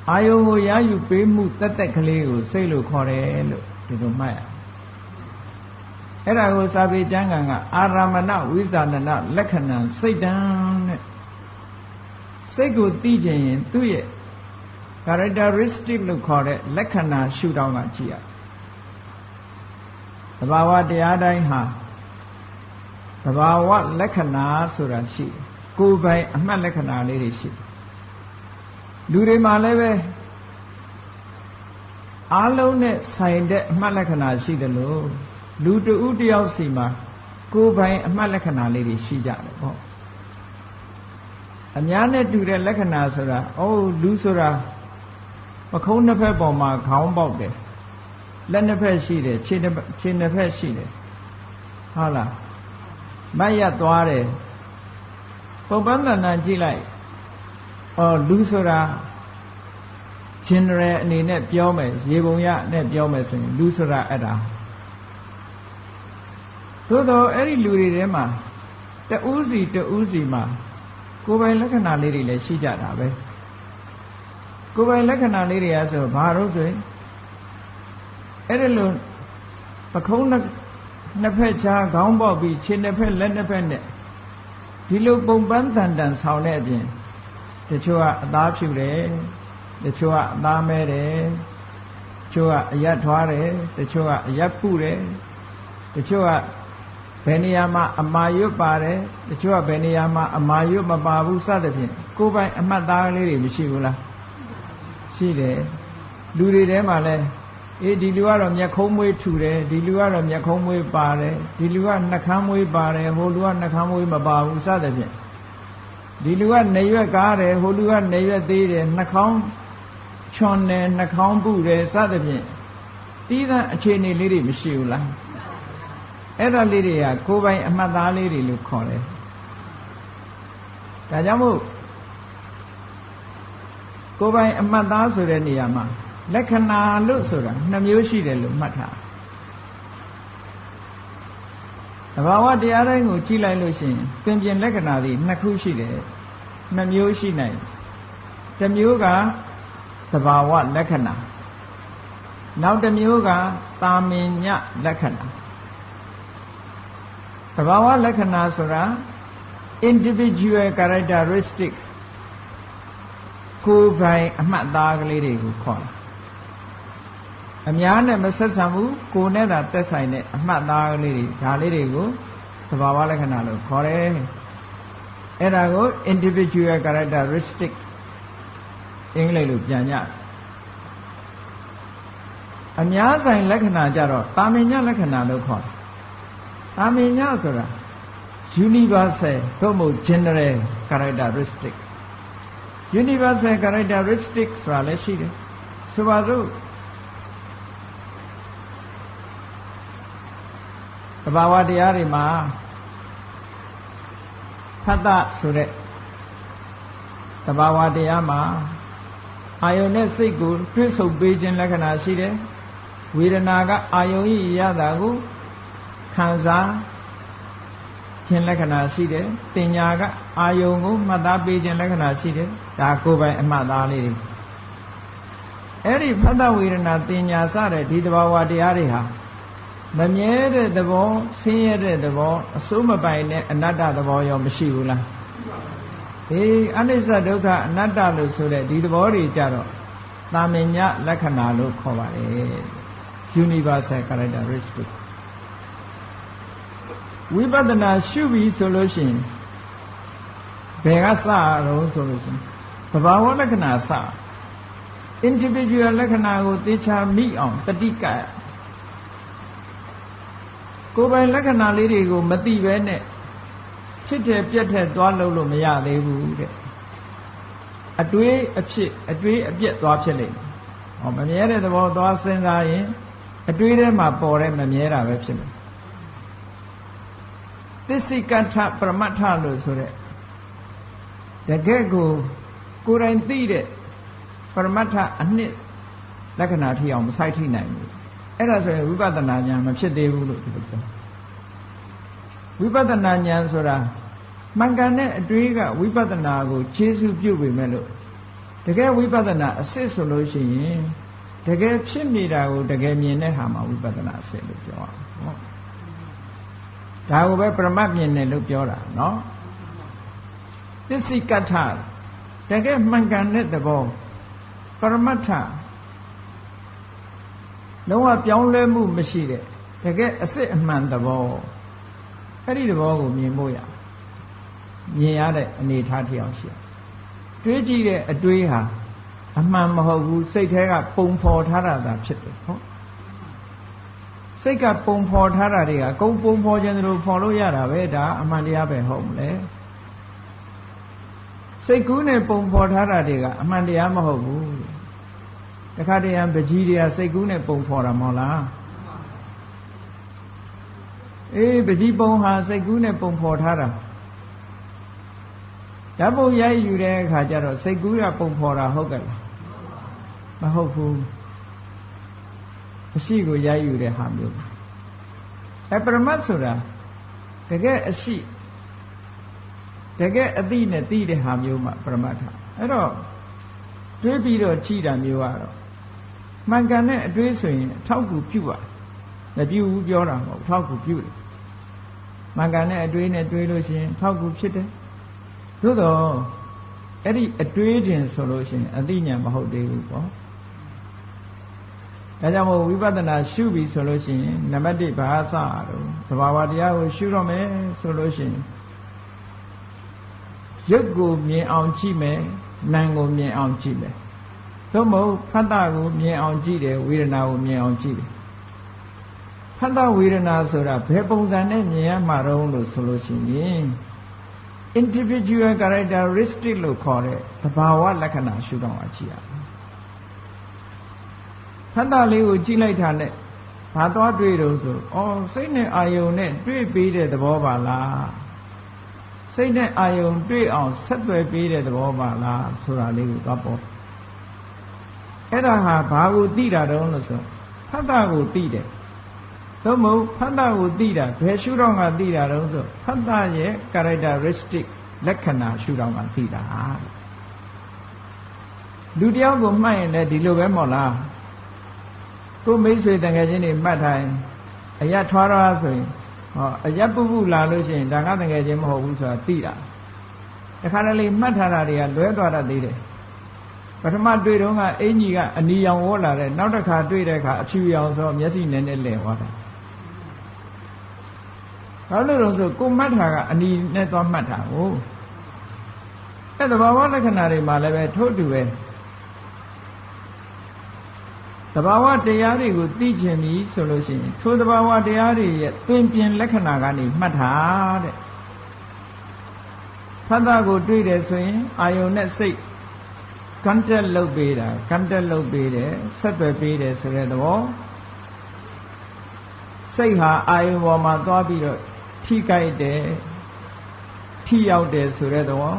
အာယုံကိုရယူပေးမှုတက်တက်ကလေးကိုစိတ်လို့ခေါ်တယ်လို့ဒီလိုမှတ်ရအဲ့ဒါကိုစာပေကျမ်းဂန်ကအာရမဏဝိဇာဏလက္ခဏာစိတ်တံတဲ့စိတ်ကိုသိခြင်းရင်သူ့ရဲ့ characteristic လို့ခေါ်တဲ့လက္ခဏာရှုထောင့်ကကြည့်ရ သဘာဝတရားတိုင်းဟာသဘာဝလက္ခဏာဆိုတာရှိကိုယ်ပိုင်အမှတ်လက္ခဏာလေးတွေရှိလူတွေမှာလည်းပဲအားလုံးနဲ့ဆိုင်တဲ့အမှတ်လက္ခဏာရှိတယ်လို့လူတဦးတယောက်စီမှာကိုယ်ပိုင်အမှတ်လက္ခဏာလေးတွေရှိကြတယ်ပေါ့အများနဲ့တူတဲ့လက္ခဏာဆိုတာအိုးလူဆိုတာပခုံးနှစ်ဖက်ပေါ်မှာခေါင်းပေါက်တယ် လက်နှစ်ဖက်ရှိတယ်ခြေခြေနှစ်ဖက်ရှိတယ်ဟုတ်လားမတ်ရသွားတယ်ပုံပန်းတဏ္ဍကြည့်လိုက်အော်လူဆိုတာ general အနေနဲ့ပြောမယ်ရေပုံရနဲ့ပြောမယ်ဆိုရင်လူဆိုတာအဲ့ဒါသို့တော့အဲ့ဒီလူတွေထဲမှာတဦးစီတဦးစီမှာကိုယ်ပိုင်လက္ခဏာလေးတွေလည်းရှိကြတာပဲကိုယ်ပိုင်လက္ခဏာလေးတွေကဆိုဘာလို့ဆိုရင် အဲ့ဒီလိုပခုံးနှစ်ဖက်ချာခေါင်းပေါက်ပြီးခြေနှစ်ဖက်လက်နှစ်ဖက်နဲ့ဒီလိုပုံပန်းတန်တန်ဆောင်တဲ့အပြင်တချို့ကအသားဖြူတယ်တချို့ကအသားမဲတယ်တချို့ကအရက်ထွားတယ်တချို့ကအရက်ပုတယ်တချို့ကဘယ်နေရာမှာအမာရွတ်ပါတယ်တချို့ကဘယ်နေရာမှာအမာရွတ်မပါဘူးစသဖြင့်ကိုယ်ပိုင်အမှတ်သားလေးတွေမရှိဘူးလားရှိတယ်လူတွေထဲမှာလဲ အေးဒီလူကတော့မျက်ခုံးမွေးထူတယ်ဒီလူကတော့မျက်ခုံးမွေးပါတယ်ဒီလူကနှကမ်းမွေးပါတယ်ဟိုလူကနှကမ်းမွေးမပါဘူးစသဖြင့်ဒီလူကနေရွက်ကားတယ်ဟိုလူကနေရွက်သေးတယ်နှခေါင်းချွန်တယ်နှခေါင်းပုတယ်စသဖြင့်တီးတဲ့အခြေအနေလေးတွေမရှိဘူးလားအဲ့ဒါလေးတွေကကိုယ်ပိုင်အမှတ်သားလေးတွေလို့ခေါ်တယ်ဒါကြောင့်မို့ကိုယ်ပိုင်အမှတ်သားဆိုတဲ့နေရာမှာ လက္ခဏာလို့ဆိုတာနှစ်မျိုးရှိတယ်လို့မှတ်ထားတဘာဝတရားတိုင်းကိုကြည့်လိုက်လို့ရှိရင်ပင်ပြင်လက္ခဏာတွေနှစ်ခုရှိတယ်နှစ်မျိုးရှိနိုင်တစ်မျိုးကတဘာဝလက္ခဏာနောက်တစ်မျိုးကတာမင်ညလက္ခဏာတဘာဝလက္ခဏာဆိုတာ individual characteristic ကိုယ်ပိုင်အမှတ်သားကလေးတွေကိုခေါ်တာ အများနဲ့မဆက်ဆံဘူးကိုယ်နဲ့သာသက်ဆိုင်တဲ့အမှတ်သားကလေးတွေဒါလေးတွေကိုသဘာဝလက္ခဏာလို့ခေါ်တယ်အဲ့ဒါကို individual characteristic အင်္ဂလိပ်လိုပြန်ကြအများဆိုင်လက္ခဏာကြတော့တာမင်ညလက္ခဏာလို့ခေါ်တယ်တာမင်ညဆိုတာ universal သို့မဟုတ် general characteristic universal characteristic ဆိုတာလည်းရှိတယ်ဆိုပါစို့ ဘာဝတရားတွေမှာဖတ်တဆိုတဲ့တဘာဝတရားမှာအာယုန်နဲ့စိတ်ကိုတွဲဆုံပေးခြင်းလက္ခဏာရှိတယ်ဝေဒနာကအာယုန်ဤရတာကိုခံစားခြင်းလက္ခဏာရှိတယ်တင်ညာကအာယုံကိုမှတ်သားပေးခြင်းလက္ခဏာရှိတယ်ဒါကိုယ်ပိုင်အမှတ်သားလေးတွေအဲ့ဒီဖတ်တဝေဒနာတင်ညာစတဲ့ဒီတဘာဝတရားတွေဟာ မမြဲတဲ့သဘောဆင်းရဲတဲ့သဘောအစိုးမပိုင်တဲ့အနတ္တသဘောရောမရှိဘူးလားအေးအနိစ္စဒုက္ခအနတ္တလို့ဆိုတဲ့ဒီသဘောတွေကြတော့တာမင်ညလက္ခဏာလို့ခေါ်ပါတယ် universal characteristic ဝိပဿနာရှုပြီဆိုလို့ရှိရင်ဘယ်ကစတော့ဆိုလို့ရှိရင်သဘာဝလက္ခဏာစ individual လက္ခဏာကိုသေချာမိအောင်တတိက ကိုယ်ပိုင်လက္ခဏာလေးတွေကိုမသိပဲနဲ့ဖြစ်တယ်ပြက်တဲ့သွားလို့လို့မရသေးဘူးတဲ့အတွေးအဖြစ်အတွေးအပြက်သွားဖြစ်လိမ့်မယ်ဟောမမြဲတဲ့သဘောသွားစဉ်းစားရင်အတွေးထဲမှာပေါ်တဲ့မမြဲတာပဲဖြစ်မယ်သစ္စိကထပရမတ္ထလို့ဆိုတဲ့တကယ့်ကိုကိုယ်တိုင်သိတဲ့ပရမတ္ထအနှစ်လက္ခဏာထိအောင်မဆိုင်ထိနိုင်ဘူး အဲ့ဒါဆိုရင်ဝိပဿနာဉာဏ်မဖြစ်သေးဘူးလို့ဒီလိုပြောဝိပဿနာဉာဏ်ဆိုတာမှန်ကန်တဲ့အတွေးကဝိပဿနာကိုခြေစုပ်ပြုတ်ပေမဲ့လို့တကယ်ဝိပဿနာအစစ်ဆိုလို့ရှိရင်တကယ်ဖြစ်နေတာကိုတကယ်မြင်တဲ့ဟာမှာဝိပဿနာအစစ်လို့ပြောအောင်ဟုတ်ဒါကိုပဲပရမတ်မြင်တယ်လို့ပြောတာနော်သစ္စိကထတကယ်မှန်ကန်တဲ့သဘောပရမတ်ထ လုံးဝပြောင်းလဲမှုမရှိတဲ့တကယ်အစစ်အမှန်သဘောအဲ့ဒီသဘောကိုမြင်ဖို့ရမြင်ရတဲ့အနေအထားထအောင်ရှိတွေးကြည့်တဲ့အတွေးဟာအမှန်မဟုတ်ဘူးစိတ်ထဲကပုံဖော်ထားတာသာဖြစ်တယ်ဟုတ်စိတ်ကပုံဖော်ထားတာတွေကကုံပုံဖော်ခြင်းတို့ဖော်လို့ရတာပဲဒါအမှန်တရားပဲဟုတ်မလဲစိတ်ကူးနဲ့ပုံဖော်ထားတာတွေကအမှန်တရားမဟုတ်ဘူးတ ခါတည်းပကြီးတွေကစိတ်ကူးနဲ့ပုံဖော်တာမဟုတ်လားအေးပကြီးပုံဟာစိတ်ကူးနဲ့ပုံဖော်ထားတာဓာတ်ပုံရိုက်ယူတဲ့အခါကျတော့စိတ်ကူးရပုံဖော်တာဟုတ်ကဲ့လားမဟုတ်ဘူးအရှိကိုရိုက်ယူတဲ့ဟာမျိုးအဲပရမတ်ဆိုတာတကယ်အရှိတကယ်အသိနဲ့သိတဲ့ဟာမျိုးမှပရမတ်ထာအဲ့တော့တွေးပြီးတော့ကြည်တာမျိုးကတော့ မှန်ကန်တဲ့အတွေးဆိုရင်အထောက်ကူပြုပါမပြုဘူးပြောတာမဟုတ်အထောက်ကူပြုတယ်မှန်ကန်တဲ့အတွေးနဲ့တွေးလို့ရှိရင်အထောက်ကူဖြစ်တယ်သို့တော့အဲ့ဒီအတွေးတင်ဆိုလို့ရှိရင်အသိဉာဏ်မဟုတ်သေးဘူးပေါ့ဒါကြောင့်မို့ဝိပဿနာရှုပြီဆိုလို့ရှိရင်နံပါတ်1ဘာစတော့သဘာဝတရားကိုရှုတော့မယ်ဆိုလို့ရှိရင်ရုပ်ကိုမြင်အောင်ကြည့်မယ်နာမ်ကိုမြင်အောင်ကြည့်မယ် သို့မဟုတ်ဖတ်တာကိုမြင်အောင်ကြည့်တယ်ဝေဒနာကိုမြင်အောင်ကြည့်တယ်ဖတ်တာဝေဒနာဆိုတာဘယ်ပုံစံနဲ့မြင်ရမှာတော့လို့ဆိုလို့ရှိရင် individual characteristic လို့ခေါ်တဲ့သဘာဝလက္ခဏာရှုတော့အကြည့်ရဖတ်တာလေးကိုကြည့်လိုက်တာနဲ့ဘာသွားတွေ့တော့ဆိုဩစိတ်နဲ့အာယုံနဲ့တွေ့ပြီးတဲ့သဘောပါလားစိတ်နဲ့အာယုံတွေ့အောင်ဆက်သွယ်ပေးတဲ့သဘောပါလားဆိုတာလေးကိုသွားပေါ် အဲ့ဒါဟာဘာကိုသိတာတုံးလို့ဆိုဖတ်တာကိုသိတယ်သို့မဟုတ်ဖတ်တာကိုသိတာဘယ်ရှုတော့ကသိတာတုံးဆိုဖတ်တာရဲ့ characteristic လက္ခဏာရှုတော့ကသိတာလူတယောက်ကိုမှတ်ရင်လည်းဒီလိုပဲမဟုတ်လားကိုမိတ်ဆွေတန်ငယ်ချင်းတွေမှတ်ထားရင်အရထွားရဆိုရင်ဟောအရက်ပုပုလာလို့ရှိရင်ဒါကတကယ်ချင်းမဟုတ်ဘူးဆိုတာသိတာတခါတလေမှတ်ထားတာတွေကလွဲသွားတတ်သေးတယ် ပထမတွေ့တော့ကအင်ကြီးကအနီရောင်ဝေါ်လာတဲ့နောက်တစ်ခါတွေ့တဲ့အခါအဖြူရောင်ဆိုမျက်စိနဲ့နဲ့လဲသွားတာဘာလို့လဲဆိုကိုမှတ်တာကအနီနဲ့သွားမှတ်တာကိုအဲ့တဘာဝလက္ခဏာတွေမှာလည်းပဲထို့တူပဲတဘာဝတရားတွေကိုသိကျင်ပြီဆိုလို့ရှိရင်ထိုတဘာဝတရားတွေရဲ့သွင်ပြင်လက္ခဏာကနေမှတ်တာတဲ့ဖတ်တာကိုတွေ့တယ်ဆိုရင်အာယုန်နဲ့စိတ် contact လုပ်ပေးတာ contact လုပ်ပေးတယ်ဆက်သွယ်ပေးတယ်ဆိုတဲ့သဘောစိတ်ဟာအာယုန်ပေါ်မှာသွားပြီးတော့ထိကြိုက်တယ်ထိရောက်တယ်ဆိုတဲ့သဘော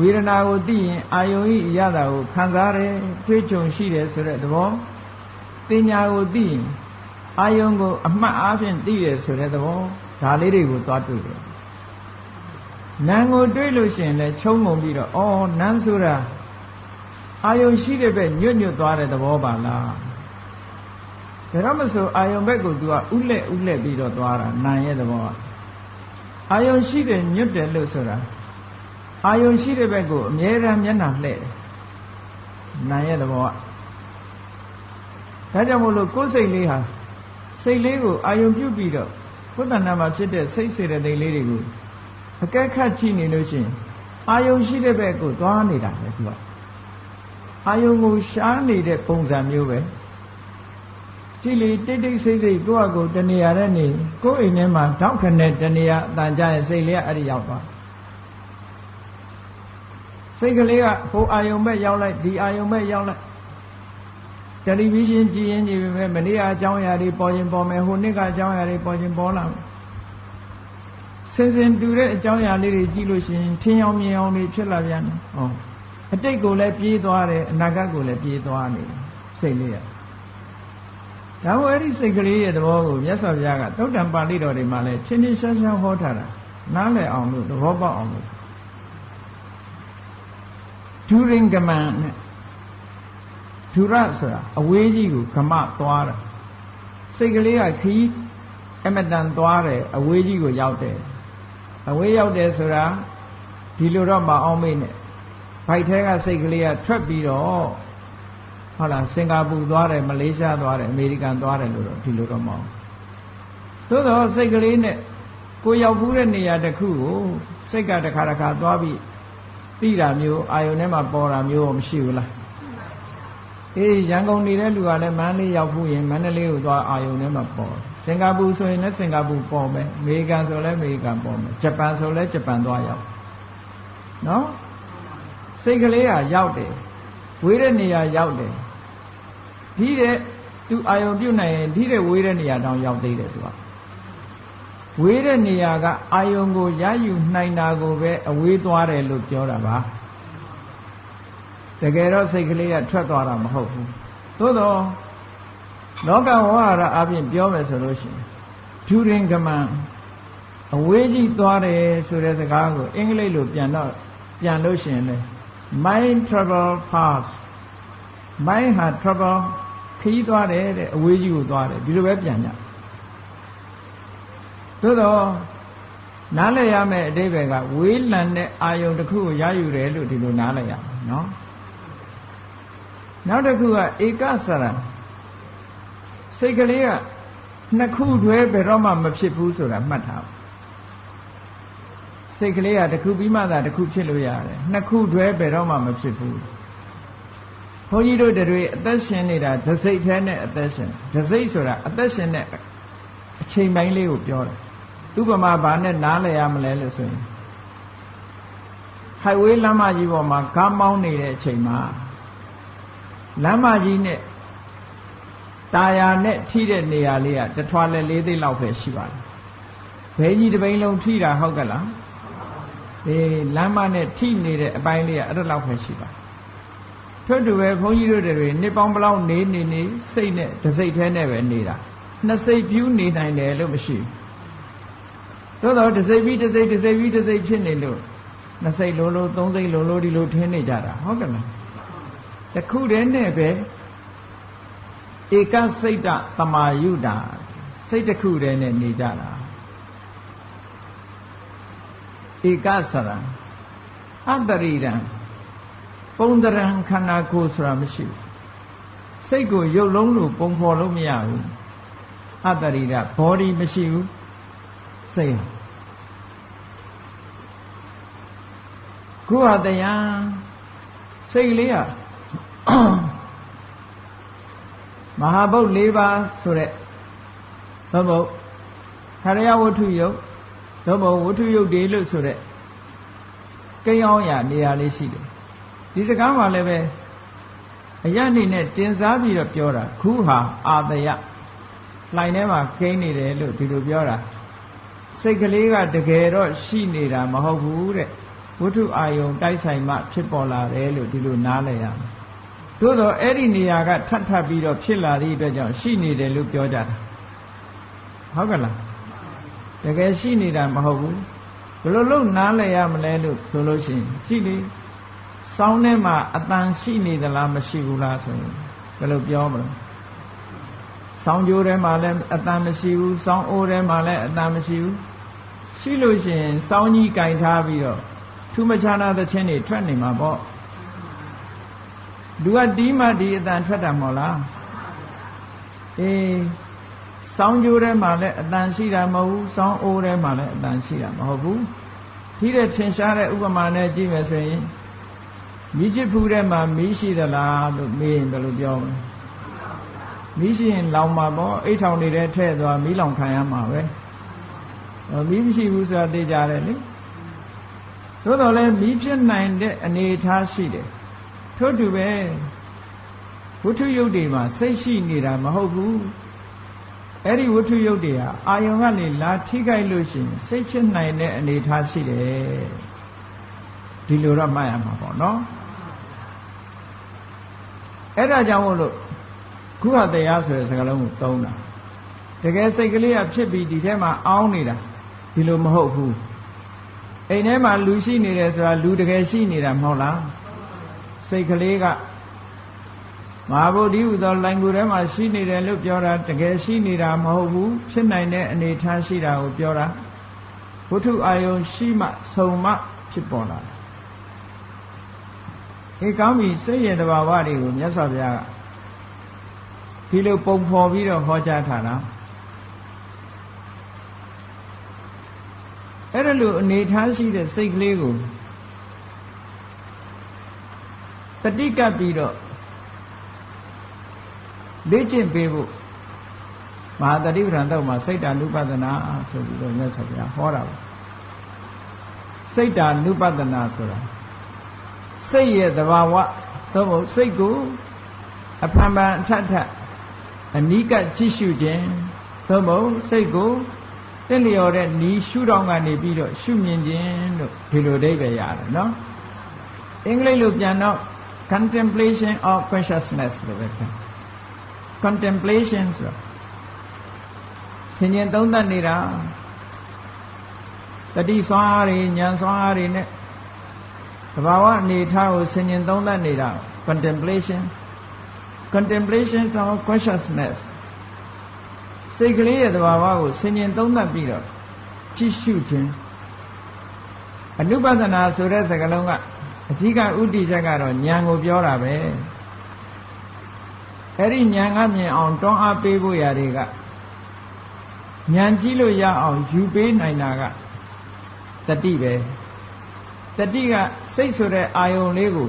ဝေဒနာကိုသိရင်အာယုံဤရတာကိုခံစားတယ်တွေးကြုံရှိတယ်ဆိုတဲ့သဘောတင်ညာကိုသိရင်အာယုံကိုအမှတ်အားဖြင့်သိတယ်ဆိုတဲ့သဘောဒါလေးတွေကိုသွားတွေ့တယ်နာမ်ကိုတွေးလို့ရှိရင်လည်းချုံငုံပြီးတော့အော်နန်းဆိုတာ အာယုံရှိတဲ့ဘက်ညွတ်ညွတ်သွားတဲ့သဘောပါလားဒါတော့မဆိုအာယုံဘက်ကို तू ကဥလက်ဥလက်ပြီးတော့သွားတာနာရဲ့သဘောကအာယုံရှိတယ်ညွတ်တယ်လို့ဆိုတာအာယုံရှိတဲ့ဘက်ကိုအမြဲတမ်းမျက်နှာလှည့်တယ်နာရဲ့သဘောကဒါကြောင့်မို့လို့ကိုယ်စိတ်လေးဟာစိတ်လေးကိုအာယုံပြုတ်ပြီးတော့ကိုယ်တဏ္ဍာမှာဖြစ်တဲ့စိတ်စေတသိက်လေးတွေကိုအကဲခတ်ကြည့်နေလို့ရှိရင်အာယုံရှိတဲ့ဘက်ကိုသွားနေတာပဲသူက အာယုံကိုရှားနေတဲ့ပုံစံမျိုးပဲကြည်လီတိတ်တိတ်ဆိတ်ဆိတ်ကိုယ့်အကိုတနေရာနဲ့နေကိုယ့်အိမ်ထဲမှာတောက်ခနဲ့တနေရာအတန်ကြရဲ့စိတ်လေးကအဲ့ဒီရောက်သွားစိတ်ကလေးကဟိုအာယုံမဲ့ရောက်လိုက်ဒီအာယုံမဲ့ရောက်လိုက်တတယ်လီဗီရှင်းကြည့်ရင်ကြည့်ပေမဲ့မနေ့ကအကြောင်းအရာတွေပေါ်ရင်ပေါ်မယ်ဟိုနေ့ကအကြောင်းအရာတွေပေါ်ရင်ပေါ်လာမယ်စင်စင်တူတဲ့အကြောင်းအရာလေးတွေကြည့်လို့ရှိရင်ထင်းအောင်မြင်အောင်တွေဖြစ်လာပြန်တယ်ဟော အတိတ်ကိုလည်းပြေးသွားတယ်အနာဂတ်ကိုလည်းပြေးသွားနေတယ်စိတ်လေးရဒါမို့အဲ့ဒီစိတ်ကလေးရဲ့သဘောကိုမြတ်စွာဘုရားကသုတ်တံပါဠိတော်တွေမှာလည်းချင်းချင်းရှားရှားဟောထားတာနားလည်အောင်လို့သဘောပေါက်အောင်လို့ဒူရင်ကမန်နဲ့ဒူရဆိုတာအဝေးကြီးကိုကမသွားတာစိတ်ကလေးကခီးအမတန်သွားတယ်အဝေးကြီးကိုရောက်တယ်အဝေးရောက်တယ်ဆိုတာဒီလိုတော့မအောင်မေ့နဲ့ ဘိုက်ထဲကစိတ်ကလေးကထွက်ပြီးတော့ဟုတ်လားစင်ကာပူသွားတယ်မလေးရှားသွားတယ်အမေရိကန်သွားတယ်လို့တော့ဒီလိုတော့မအောင်သို့တော့စိတ်ကလေးနဲ့ကိုရောက်ဘူးတဲ့နေရာတစ်ခုကိုစိတ်ကတစ်ခါတစ်ခါသွားပြီးသိတာမျိုးအာယုန်ထဲမှာပေါ်တာမျိုးမရှိဘူးလားအေးရန်ကုန်နေတဲ့လူကလည်းမန္တလေးရောက်ဘူးရင်မန္တလေးကိုသွားအာယုန်ထဲမှာပေါ်စင်ကာပူဆိုရင်လည်းစင်ကာပူပေါ်မယ်အမေရိကန်ဆိုလည်းအမေရိကန်ပေါ်မယ်ဂျပန်ဆိုလည်းဂျပန်သွားရောက်နော် စိတ်ကလေးကရောက်တယ်ဝေးတဲ့နေရာရောက်တယ်ဒီတဲ့သူအာယုံပြုတ်နိုင်ရင်ဒီတဲ့ဝေးတဲ့နေရာတောင်ရောက်သေးတယ်သူကဝေးတဲ့နေရာကအာယုံကိုရယူနိုင်တာကိုပဲအဝေးသွားတယ်လို့ပြောတာပါတကယ်တော့စိတ်ကလေးကထွက်သွားတာမဟုတ်ဘူးသို့တော့လောကဝါရအပြင်ပြောမယ်ဆိုလို့ရှိရင်ဖြူရင်ကမန်အဝေးကြီးသွားတယ်ဆိုတဲ့စကားကိုအင်္ဂလိပ်လိုပြန်တော့ပြန်လို့ရှိရင်လေ mind travel fast mind ဟာ travel ခီးသွားတယ်တဲ့အဝေးကြီးကိုသွားတယ်ဒီလိုပဲပြန်ကြသို့တော့နားလည်ရမယ့်အတိပ္ပယ်ကဝေးလံတဲ့အာယုံတစ်ခုကိုရယူတယ်လို့ဒီလိုနားလည်ရမယ်နော်နောက်တစ်ခုကဧကစရံစိတ်ကလေးကနှစ်ခုတွဲဘယ်တော့မှမဖြစ်ဘူးဆိုတာမှတ်ထား စိတ်ကလေးကတစ်ခုပြီးမှသာတစ်ခုဖြစ်လို့ရတယ်နှစ်ခုတွဲဘယ်တော့မှမဖြစ်ဘူးဘုန်းကြီးတို့တွေအသက်ရှင်နေတာဒစိတ်แท้နဲ့အသက်ရှင်ဒစိတ်ဆိုတာအသက်ရှင်တဲ့အချိန်ပိုင်းလေးကိုပြောတယ်ဥပမာဘာနဲ့နားလည်ရမလဲလို့ဆိုရင် highway လမ်းမကြီးပေါ်မှာကားမောင်းနေတဲ့အချိန်မှာလမ်းမကြီးနဲ့တာယာနဲ့ထိတဲ့နေရာလေးကတထွာလဲလေးသိလောက်ပဲရှိပါတယ်ဘဲကြီးတစ်ပိန်လုံးထိတာဟုတ်ကလား အေးလမ်းမနဲ့ထိနေတဲ့အပိုင်းလေးကအဲ့ဒါလောက်ပဲရှိပါတယ်ထွတ်တူပဲဘုန်းကြီးတို့တွေနှစ်ပေါင်းဘလောက်နေနေနေစိတ်နဲ့တစိတ်แท้နဲ့ပဲနေတာနှစ်စိတ်ပြူးနေနိုင်တယ်လို့မရှိဘူးသို့တော့တစိတ်ပြီးတစိတ်တစိတ်ပြီးတစိတ်ဖြစ်နေလို့နှစ်စိတ်လိုလိုသုံးစိတ်လိုလိုဒီလိုထင်းနေကြတာဟုတ်ကဲ့လားတခုတည်းနဲ့ပဲဧကစိတ်တသမာယုတာစိတ်တစ်ခုတည်းနဲ့နေကြတာ ဧကစရံအတ္တရိရံပုံတရံခန္ဓာကိုယ်ဆိုတာမရှိဘူးစိတ်ကိုရုပ်လုံးလို့ပုံဖော်လို့မရဘူးအတ္တရိရ body မရှိဘူးစိတ်ခုဟာတရားစိတ်လေးကမဟာဗုဒ္ဓ၄ပါးဆိုတဲ့သို့မဟုတ်ခရယဝတ္ထုယုတ် သို့မဟုတ်ဝတ္ထုယုတ်တွေလို့ဆိုတဲ့ကိန်းအောင်ရနေရာလေးရှိတယ်ဒီစကားမှာလည်းပဲအရနေနဲ့တင်စားပြီးတော့ပြောတာခုဟာအာတယလှိုင်ထဲမှာကိန်းနေတယ်လို့ဒီလိုပြောတာစိတ်ကလေးကတကယ်တော့ရှိနေတာမဟုတ်ဘူးတဲ့ဝတ္ထုအာယုံတိုက်ဆိုင်မှဖြစ်ပေါ်လာတယ်လို့ဒီလိုနားလည်ရမယ်သို့တော့အဲ့ဒီနေရာကထပ်ထပ်ပြီးတော့ဖြစ်လာသည့်အတွက်ကြောင့်ရှိနေတယ်လို့ပြောကြတာဟုတ်ကလား တကယ်ရှိနေတာမဟုတ်ဘူးဘယ်လိုလုပ်နားလည်ရမလဲလို့ဆိုလို့ရှိရင်ကြည့်လေစောင်းထဲမှာအတန်ရှိနေသလားမရှိဘူးလားဆိုရင်ဘယ်လိုပြောမလဲစောင်းကြိုးထဲမှာလည်းအတန်မရှိဘူးစောင်းအိုးထဲမှာလည်းအတန်မရှိဘူးရှိလို့ရှိရင်စောင်းကြီးကင်ထားပြီးတော့ထူးမခြားနာသချင်းတွေထွက်နေမှာပေါ့လူကတီးမှဒီအတန်ထွက်တာမဟုတ်လားအေး စောင်းကြိုးထဲမှာလည်းအတန်ရှိတာမဟုတ်ဘူးစောင်းအိုးထဲမှာလည်းအတန်ရှိတာမဟုတ်ဘူးဒီတဲ့ထင်ရှားတဲ့ဥပမာနဲ့ကြည့်မယ်ဆိုရင်မိချစ်ဖူးထဲမှာမီးရှိသလားလို့မေးရင်ဘယ်လိုပြောမလဲမီးရှိရင်လောင်မှာပေါ့အိတ်ထောင်နေတဲ့ထဲ့သွားမီးလောင်ခံရမှာပဲမီးမရှိဘူးဆိုတာသိကြတယ်လေသို့တော်လည်းမီးဖြစ်နိုင်တဲ့အနေအထားရှိတယ်ထို့တူပဲဝတ္ထုယုတ်တွေမှာစိတ်ရှိနေတာမဟုတ်ဘူး အဲ့ဒီဝတ္ထုယုတ်တွေဟာအာယုံကနေလာထိခိုက်လို့ရှိရင်စိတ်ဖြစ်နိုင်တဲ့အနေအထားရှိတယ်ဒီလိုတော့မှတ်ရမှာပေါ့နော်အဲ့ဒါကြောင့်မို့လို့ခုဟတရားဆိုတဲ့စကားလုံးကိုသုံးတာတကယ်စိတ်ကလေးကဖြစ်ပြီးဒီထဲမှာအောင်းနေတာဒီလိုမဟုတ်ဘူးအိမ်ထဲမှာလူရှိနေတယ်ဆိုတာလူတကယ်ရှိနေတာမဟုတ်လားစိတ်ကလေးက မဟာဗုဒ္ဓဟူသောလိုင်ကူထဲမှာရှိနေတယ်လို့ပြောတာတကယ်ရှိနေတာမဟုတ်ဘူးဖြစ်နိုင်တဲ့အနေထားရှိတာကိုပြောတာဘုထုအာယုံရှိမှဆုံမှဖြစ်ပေါ်လာတယ်ဒီကောင်းပြီစိတ်ရဲ့တဘာဝတွေကိုမြတ်စွာဘုရားကဒီလိုပုံဖော်ပြီးတော့ဟောကြားထားတာအဲ့ဒါလိုအနေထားရှိတဲ့စိတ်ကလေးကိုတတိကပ်ပြီးတော့ လေ့ကျင့်ပေးဖို့မဟာတတိပဌာန်တော့မှာစိတ်တ ानु ပဒနာဆိုပြီးတော့မြတ်စွာဘုရားဟောတာပါစိတ်တ ानु ပဒနာဆိုတာစိတ်ရဲ့သဘာဝသို့မဟုတ်စိတ်ကိုအဖန်ဖန်အထက်ထက်အနိကကြည့်ရှုခြင်းသို့မဟုတ်စိတ်ကိုတင့်လျော်တဲ့နီးရှုထောင့်ကနေပြီးတော့ရှုမြင်ခြင်းလို့ဒီလိုအဓိပ္ပာယ်ရတယ်နော်အင်္ဂလိပ်လိုပြန်တော့ contemplation of consciousness လို့ပဲပြော contemplation ဆိုဆင်ញင်သုံးသပ်နေတာတတိစွမ်းအားတွေဉာဏ်စွမ်းအားတွေနဲ့သဘာဝအနေထားကိုဆင်ញင်သုံးသပ်နေတာ contemplation contemplation of consciousness စိတ်ကလေးရဲ့သဘာဝကိုဆင်ញင်သုံးသပ်ပြီးတော့ကြည့်ရှုခြင်းအနုပဒနာဆိုတဲ့စကားလုံးကအဓိကဥတီချက်ကတော့ဉာဏ်ကိုပြောတာပဲ အဲ့ဒီဉာဏ်ကမြင်အောင်တွန်းအားပေးဖို့ရာတွေကဉာဏ်ကြည့်လို့ရအောင်ယူပေးနိုင်တာကတတိပဲတတိကစိတ်ဆိုတဲ့အာယုံလေးကို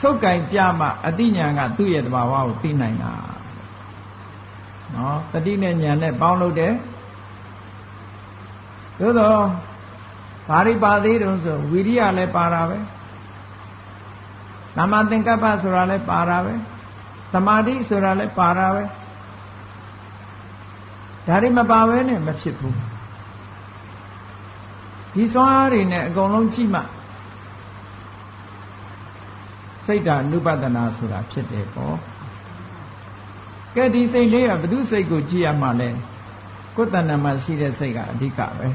ဆုပ်ကင်ပြမှအတိညာကသူ့ရဲ့တဘာဝကိုသိနိုင်တာနော်တတိနဲ့ညာနဲ့ပေါင်းလို့တယ်သို့တော့ဘာရိပါသေးတုံးဆိုဝိရိယလည်းပါတာပဲ သမ္မာသင်္ကပ္ပဆိုတာလည်းပါတာပဲသမာဓိဆိုတာလည်းပါတာပဲဒါတွေမပါဘဲနဲ့မဖြစ်ဘူးဒီစွမ်းအားတွေနဲ့အကုန်လုံးကြည့်မှစိတ်ဓာနုပဒနာဆိုတာဖြစ်တယ်ပေါ့ကဲဒီစိတ်လေးကဘု து စိတ်ကိုကြည့်ရမှလဲကိုယ်တဏ္ဍမှာရှိတဲ့စိတ်ကအဓိကပဲ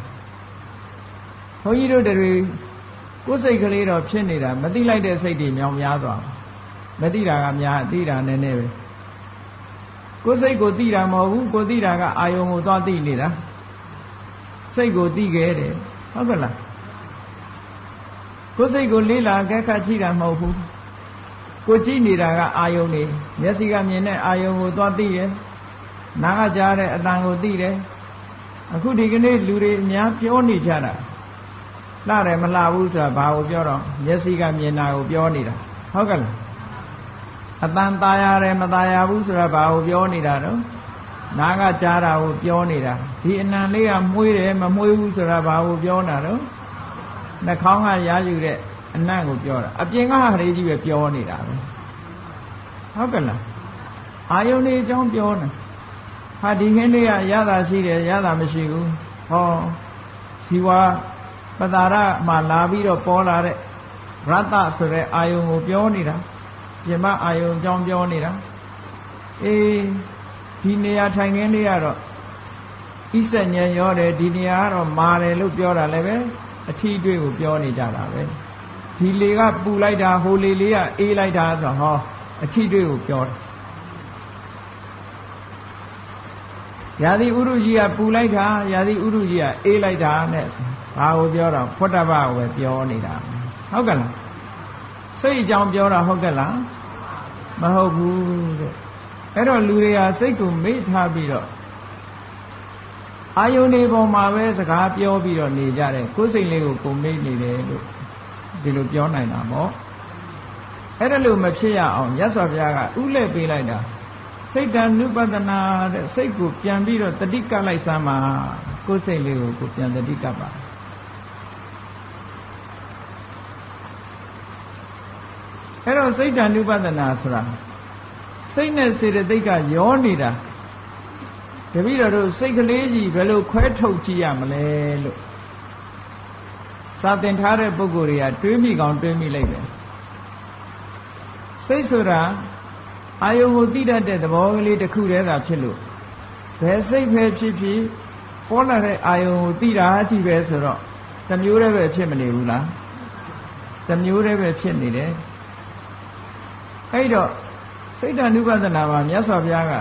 ဘုန်းကြီးတို့တွေ ကိုယ်စိတ်ကလေးတော့ဖြစ်နေတာမသိလိုက်တဲ့စိတ်တွေမြောင်များသွားမသိတာကများသိတာနည်းနည်းပဲကိုယ်စိတ်ကိုသိတာမဟုတ်ဘူးကိုသိတာကအာယုံကိုသွားသိနေတာစိတ်ကိုသိခဲ့တယ်ဟုတ်ကဲ့လားကိုယ်စိတ်ကိုလေးလာကဲခတ်ကြည့်တာမဟုတ်ဘူးကိုကြည့်နေတာကအာယုံနေမျက်စိကမြင်တဲ့အာယုံကိုသွားသိတယ်နားကကြားတဲ့အတန်ကိုသိတယ်အခုဒီကနေ့လူတွေအများပြောနေကြတာ လှတယ်မလှဘူးဆိုတာဘာကိုပြောတော့မျက်စိကမြင်တာကိုပြောနေတာဟုတ်ကဲ့လားအတန်ตายရတယ်မตายဘူးဆိုတာဘာကိုပြောနေတာတော့နားကကြားတာကိုပြောနေတာဒီအနံလေးကမှုေးတယ်မမှုေးဘူးဆိုတာဘာကိုပြောတာတော့နှာခေါင်းကရာယူတဲ့အနံ့ကိုပြောတာအပြင်ကဟာလေးကြီးပဲပြောနေတာပဲဟုတ်ကဲ့လားအာယုန်လေးအကြောင်းပြောနေဟာဒီခင်းလေးကရတာရှိတယ်ရတာမရှိဘူးဟောဇီဝ ပတာရမှာလာပြီးတော့ပေါ်လာတဲ့ရတ္တဆိုတဲ့အာယုံကိုပြောနေတာပြင်မအာယုံအကြောင်းပြောနေတာအေးဒီနေရာထိုင်ခင်းလေးကတော့ဣဆက်ညံရောတယ်ဒီနေရာကတော့မာတယ်လို့ပြောတာလည်းပဲအထီးအတွေ့ကိုပြောနေကြတာပဲဒီလေကပူလိုက်တာဟိုလေလေးကအေးလိုက်တာဆိုဟောအထီးအတွေ့ကိုပြောတယ်ရာသီဥရုကြီးကပူလိုက်တာရာသီဥရုကြီးကအေးလိုက်တာနဲ့ ဘာကိုပြောတော့ဖွတ်တပကိုပဲပြောနေတာဟုတ်ကဲ့လားစိတ်အကြောင်းပြောတာဟုတ်ကဲ့လားမဟုတ်ဘူးတဲ့အဲ့တော့လူတွေကစိတ်ကိုမေ့ထားပြီးတော့အာယုန်ဒီပေါ်မှာပဲစကားပြောပြီးတော့နေကြတယ်ကိုယ်စိတ်လေးကိုကိုမေ့နေတယ်လို့ဒီလိုပြောနိုင်တာပေါ့အဲ့ဒါလို့မဖြစ်ရအောင်ရသော်ဘုရားကဥလဲပေးလိုက်တာစိတ်တ ानु ပဒနာတဲ့စိတ်ကိုပြန်ပြီးတော့တတိကလိုက်စမ်းပါကိုယ်စိတ်လေးကိုကိုပြန်တတိကပါ တော့စိတ်တ ानु ပဒနာဆိုတာစိတ်နဲ့စေတသိက်ကရောနေတာတပည့်တော်တို့စိတ်ကလေးကြီးဘယ်လိုခွဲထုတ်ကြည့်ရမလဲလို့စာသင်ထားတဲ့ပုဂ္ဂိုလ်တွေကတွေးမိကောင်းတွေးမိလိုက်တယ်စိတ်ဆိုတာအာယုံကိုသိတတ်တဲ့သဘောကလေးတစ်ခုတည်းသာဖြစ်လို့ဘယ်စိတ်ပဲဖြစ်ဖြစ်ပေါ်လာတဲ့အာယုံကိုသိတာကြည့်ပဲဆိုတော့တမျိုးတည်းပဲဖြစ်မနေဘူးလားတမျိုးတည်းပဲဖြစ်နေတယ် အဲ့တော့စိတ်တ ानु ပဒနာမှာမြတ်စွာဘုရားက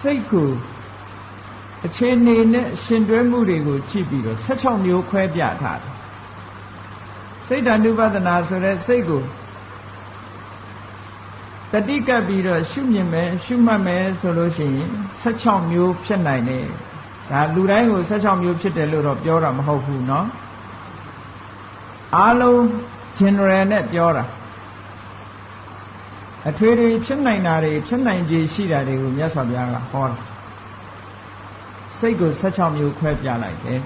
စိတ်ကိုအခြေအနေနဲ့ရှင်တွဲမှုတွေကိုကြည့်ပြီးတော့16မျိုးခွဲပြထားတယ်စိတ်တ ानु ပဒနာဆိုတဲ့စိတ်ကိုတတိကပ်ပြီးတော့ရှုမြင်မယ်ရှုမှတ်မယ်ဆိုလို့ရှိရင်16မျိုးဖြစ်နိုင်တယ်ဒါလူတိုင်းကို16မျိုးဖြစ်တယ်လို့တော့ပြောတာမဟုတ်ဘူးเนาะအားလုံး general နဲ့ပြောတာ အထွေထွေဖြစ်နိုင်တာတွေဖြစ်နိုင်ခြေရှိတာတွေကိုမြတ်စွာဘုရားကဟောတာစိတ်ကို16မျိုးခွဲပြလိုက်တယ်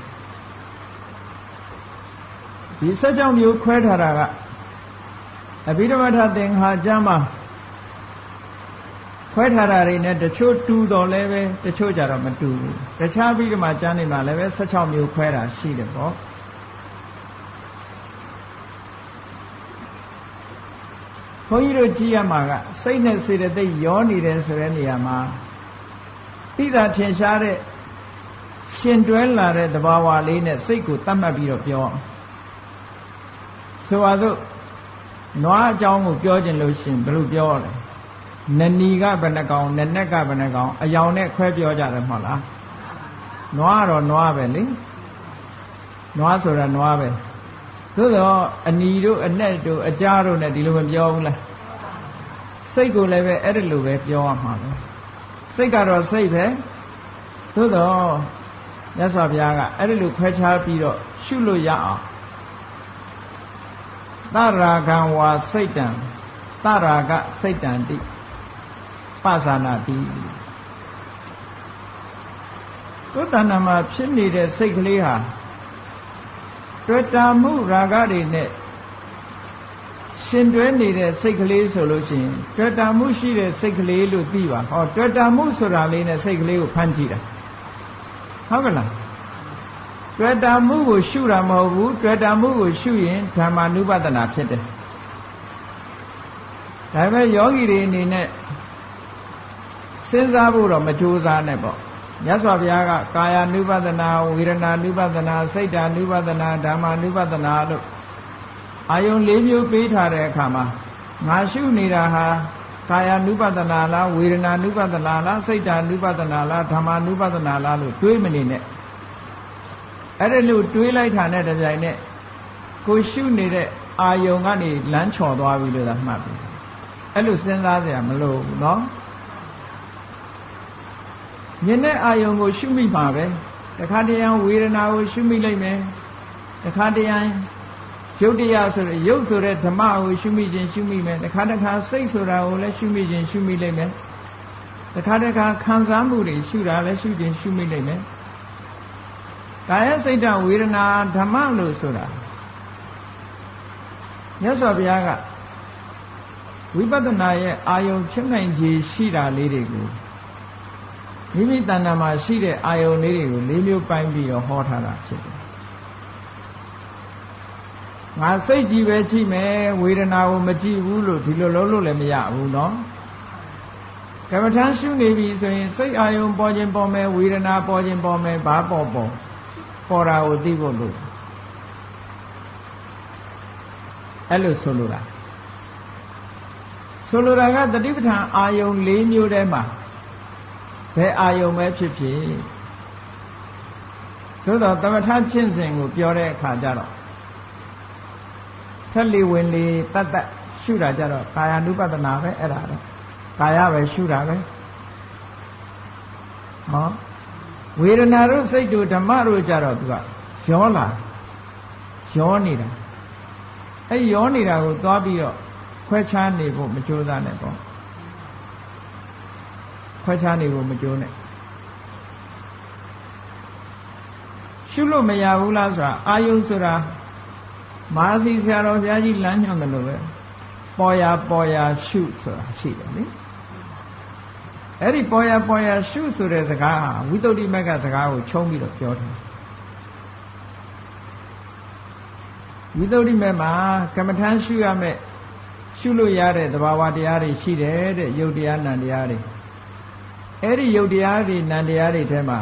ဒီ16မျိုးခွဲထားတာကအဘိဓမ္မထသင်္ခါကျမ်းမှာခွဲထားတာတွေနဲ့တချို့တူတော်လဲပဲတချို့ကြတော့မတူဘူးတခြားပြီးတော့မှကျမ်းနေမှာလည်းပဲ16မျိုးခွဲတာရှိတယ်ပေါ့ ဘုန်းကြီးတို့ကြည့်ရမှာကစိတ်နဲ့စေတသိက်ရောနေတယ်ဆိုတဲ့နေရာမှာသိတာထင်ရှားတဲ့ရှင်တွဲလာတဲ့သဘာဝလေးနဲ့စိတ်ကိုတတ်မှတ်ပြီးတော့ပြောဆိုပါစို့နွားအကြောင်းကိုပြောခြင်းလို့ရှင်ဘယ်လိုပြောလဲနဏီကဘယ်နှကောင်နနက်ကဘယ်နှကောင်အယောင်နဲ့ခွဲပြောကြတယ်မဟုတ်လားနွားတော့နွားပဲလေနွားဆိုတာနွားပဲ သို့တော့အနီတို့အနဲ့တို့အကြားတို့နဲ့ဒီလိုမပြောဘူးလားစိတ်ကိုလည်းပဲအဲ့ဒီလိုပဲပြောရမှာပဲစိတ်ကတော့စိတ်ပဲသို့တော့မြတ်စွာဘုရားကအဲ့ဒီလိုခွဲခြားပြီးတော့ရှုလို့ရအောင်သရာဂံဝါစိတ်တံသရာဂစိတ်တံတိပသနာတိကိုယ်တဏ္ဍမှာဖြစ်နေတဲ့စိတ်ကလေးဟာ တွေ့တာမှုရာဂတွေနဲ့ရှင်တွဲနေတဲ့စိတ်ကလေးဆိုလို့ရှိရင်တွေ့တာမှုရှိတဲ့စိတ်ကလေးလို့သိပါဟောတွေ့တာမှုဆိုတာလေးနဲ့စိတ်ကလေးကိုဖမ်းကြည့်တာဟုတ်ကလားတွေ့တာမှုကိုရှုတာမဟုတ်ဘူးတွေ့တာမှုကိုရှုရင်ဓမ္မာနုပဒနာဖြစ်တယ်ဒါပေမဲ့ယောဂီတွေအနေနဲ့စဉ်းစားဖို့တော့မကြိုးစားနဲ့ပေါ့ မြတ်စွာဘုရားကကာယ ानु ပဒနာဝေဒနာ ानु ပဒနာစိတ် ानु ပဒနာဓမ္မ ानु ပဒနာလို့အာယုံ၄မျိုးပေးထားတဲ့အခါမှာငါရှုနေတာဟာကာယ ानु ပဒနာလားဝေဒနာ ानु ပဒနာလားစိတ် ानु ပဒနာလားဓမ္မ ानु ပဒနာလားလို့တွေးမနေနဲ့အဲ့ဒါလို့တွေးလိုက်တာနဲ့တပြိုင်နက်ကိုရှုနေတဲ့အာယုံကနေလမ်းချော်သွားပြီလို့သာမှတ်ပြီအဲ့လိုစဉ်းစားစရာမလိုဘူးเนาะ မြင်တဲ့အာယုံကို ရှုမိမှာပဲတခါတရံဝေဒနာကိုရှုမိလိုက်မယ်တခါတရံရုပ်တရားဆိုရရုပ်ဆိုတဲ့ဓမ္မကိုရှုမိခြင်းရှုမိမယ်တခါတခါစိတ်ဆိုတာကိုလည်းရှုမိခြင်းရှုမိလိုက်မယ်တခါတခါခံစားမှုတွေရှုတာလည်းရှုခြင်းရှုမိလိုက်မယ်ကာယစိတ်တဝေဒနာဓမ္မလို့ဆိုတာမြတ်စွာဘုရားကဝိပဿနာရဲ့အာယုံဖြစ်နိုင်ခြေရှိတာလေးတွေကို မိမိတဏ္ဍာမှာရှိတဲ့အာယုန်လေးတွေကိုလေးမျိုးပိုင်းပြီးတော့ဟောထားတာဖြစ်တယ်ငါစိတ်ကြည့်ပဲကြည့်မယ်ဝေဒနာကိုမကြည့်ဘူးလို့ဒီလိုလုံးလို့လည်းမရဘူးเนาะကမ္မထမ်းရှုနေပြီဆိုရင်စိတ်အာယုံပေါ်ခြင်းပေါ်မယ်ဝေဒနာပေါ်ခြင်းပေါ်မယ်ဘာပေါ်ပေါ်ပေါ်တာကိုသိဖို့လို့အဲ့လိုဆိုလိုတာဆိုလိုတာကတတိပဋ္ဌာန်အာယုံ၄မျိုးထဲမှာ ဘယ်အာယုံပဲဖြစ်ဖြစ်သို့တော့သမထကျင့်စဉ်ကိုပြောတဲ့အခါကျတော့ထက်လီဝင်လီတတ်တတ်ရှုတာကြတော့ကာယ ानु ပဒနာပဲအဲ့ဒါတော့ကာယပဲရှုတာပဲဟောဝေဒနာတို့စိတ်တို့ဓမ္မတို့ကြတော့သူကရောလာရောနေတာအဲ့ရောနေတာကိုသွားပြီးတော့ခွဲခြားနေဖို့မကြိုးစားနဲ့ပေါ့ ခွဲခြားနေဖို့မကြိုးနဲ့ရှုလို့မရဘူးလားဆိုတာအာယုဆိုတာမဟာစီဆရာတော်ဘုရားကြီးလမ်းညွှန်တယ်လို့ပဲပေါ်ရပေါ်ရရှုဆိုတာရှိတယ်လေအဲ့ဒီပေါ်ရပေါ်ရရှုဆိုတဲ့စကားဟာဝိသုဒ္ဓိမက်ကစကားကိုခြုံပြီးတော့ပြောတယ်ဝိသုဒ္ဓိမက်မှာကမ္မထမ်းရှုရမယ်ရှုလို့ရတဲ့သဘာဝတရားတွေရှိတယ်တဲ့ယုတ်တရားနံတရားတွေ အဲ့ဒီယုတ်တရားတွေနံတရားတွေထဲမှာ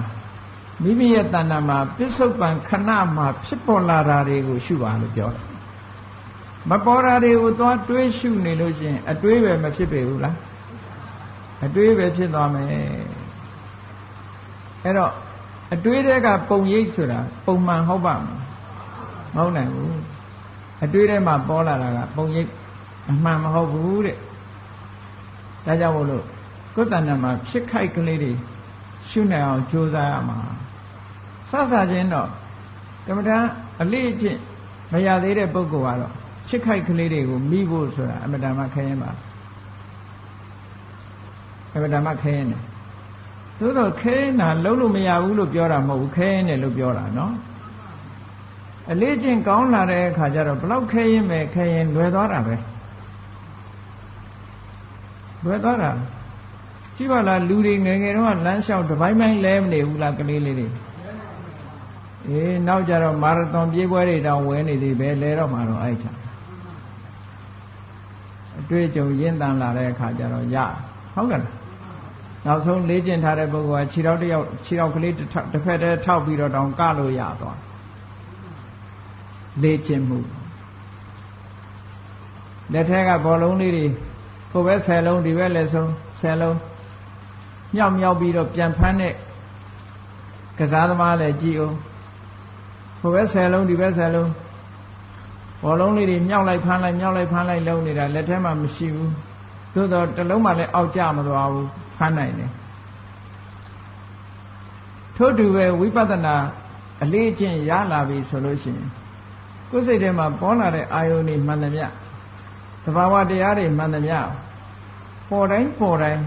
မိမိရဲ့တဏ္ဍာမှာပစ္စုပန်ခဏမှာဖြစ်ပေါ်လာတာတွေကိုရှုပါလို့ပြောတယ်မပေါ်တာတွေကိုသွားတွေးရှုနေလို့ရှိရင်အတွေးပဲမဖြစ်ပေဘူးလားအတွေးပဲဖြစ်သွားမယ်အဲ့တော့အတွေးတွေကပုံရိပ်ဆိုတာပုံမှန်ဟုတ်ပါမလားမဟုတ်နိုင်ဘူးအတွေးထဲမှာပေါ်လာတာကပုံရိပ်အမှန်မဟုတ်ဘူးတဲ့ဒါကြောင့်မို့လို့ ကိုယ်တဏ္ဍာမှာဖြစ်ခိုက်ကလေးတွေရှုနိုင်အောင်ကြိုးစားရမှာစစချင်းတော့ကမ္မဋ္ဌာန်းအလေးအကျင့်မရသေးတဲ့ပုဂ္ဂိုလ်ကတော့ဖြစ်ခိုက်ကလေးတွေကိုမိဖို့ဆိုတာအမတ္တမခဲရင်ပါအမတ္တမခဲရင်တယ်သို့တော့ခဲရင်တာလုံးလို့မရဘူးလို့ပြောတာမဟုတ်ဘူးခဲရင်တယ်လို့ပြောတာနော်အလေးကျင့်ကောင်းလာတဲ့အခါကျတော့ဘလောက်ခဲရင်ပဲခဲရင်လွယ်သွားတာပဲလွယ်သွားတာ ကြည့်ပါလားလူတွေငယ်ငယ်တော့လမ်းလျှောက်တစ်ပိုင်းပိုင်းလဲမနေဘူးလားကလေးလေးတွေအေးနောက်ကြတော့မာရသွန်ပြေးပွဲတွေတောင်ဝဲနေသေးပဲလဲတော့မှတော့အဲ့ချာအတွေ့အကြုံရင့်တန်လာတဲ့အခါကျတော့ရဟုတ်ကဲ့နောက်ဆုံးလေ့ကျင့်ထားတဲ့ပုဂ္ဂိုလ်ကခြေထောက်တစ်ယောက်ခြေထောက်ကလေးတစ်ဖက်တည်းထောက်ပြီးတော့တောင်ကလို့ရသွားလေ့ကျင့်မှုလက်ထက်ကဘောလုံးလေးတွေကိုပဲ10လုံးဒီဘက်လည်းဆုံး10လုံး မြောက်မြောက်ပြီးတော့ပြန်ဖမ်းတဲ့ကစားသမားလည်းကြည်အောင်ဟိုဘက်10လုံးဒီဘက်10လုံးဘောလုံးလေးတွေမြောက်လိုက်ဖမ်းလိုက်မြောက်လိုက်ဖမ်းလိုက်လုံးနေတာလက်ထဲမှာမရှိဘူးသို့တော့တလုံးမှလည်းအောက်ကျမသွားဘူးဖမ်းနိုင်တယ်ထို့တူပဲဝိပဿနာအလေးအကျင့်ရလာပြီဆိုလို့ရှိရင်ကိုယ်စိတ်ထဲမှာပေါ်လာတဲ့အာယုန်တွေမှန်သမျှသဘာဝတရားတွေမှန်သမျှပေါ်တိုင်းပေါ်တိုင်း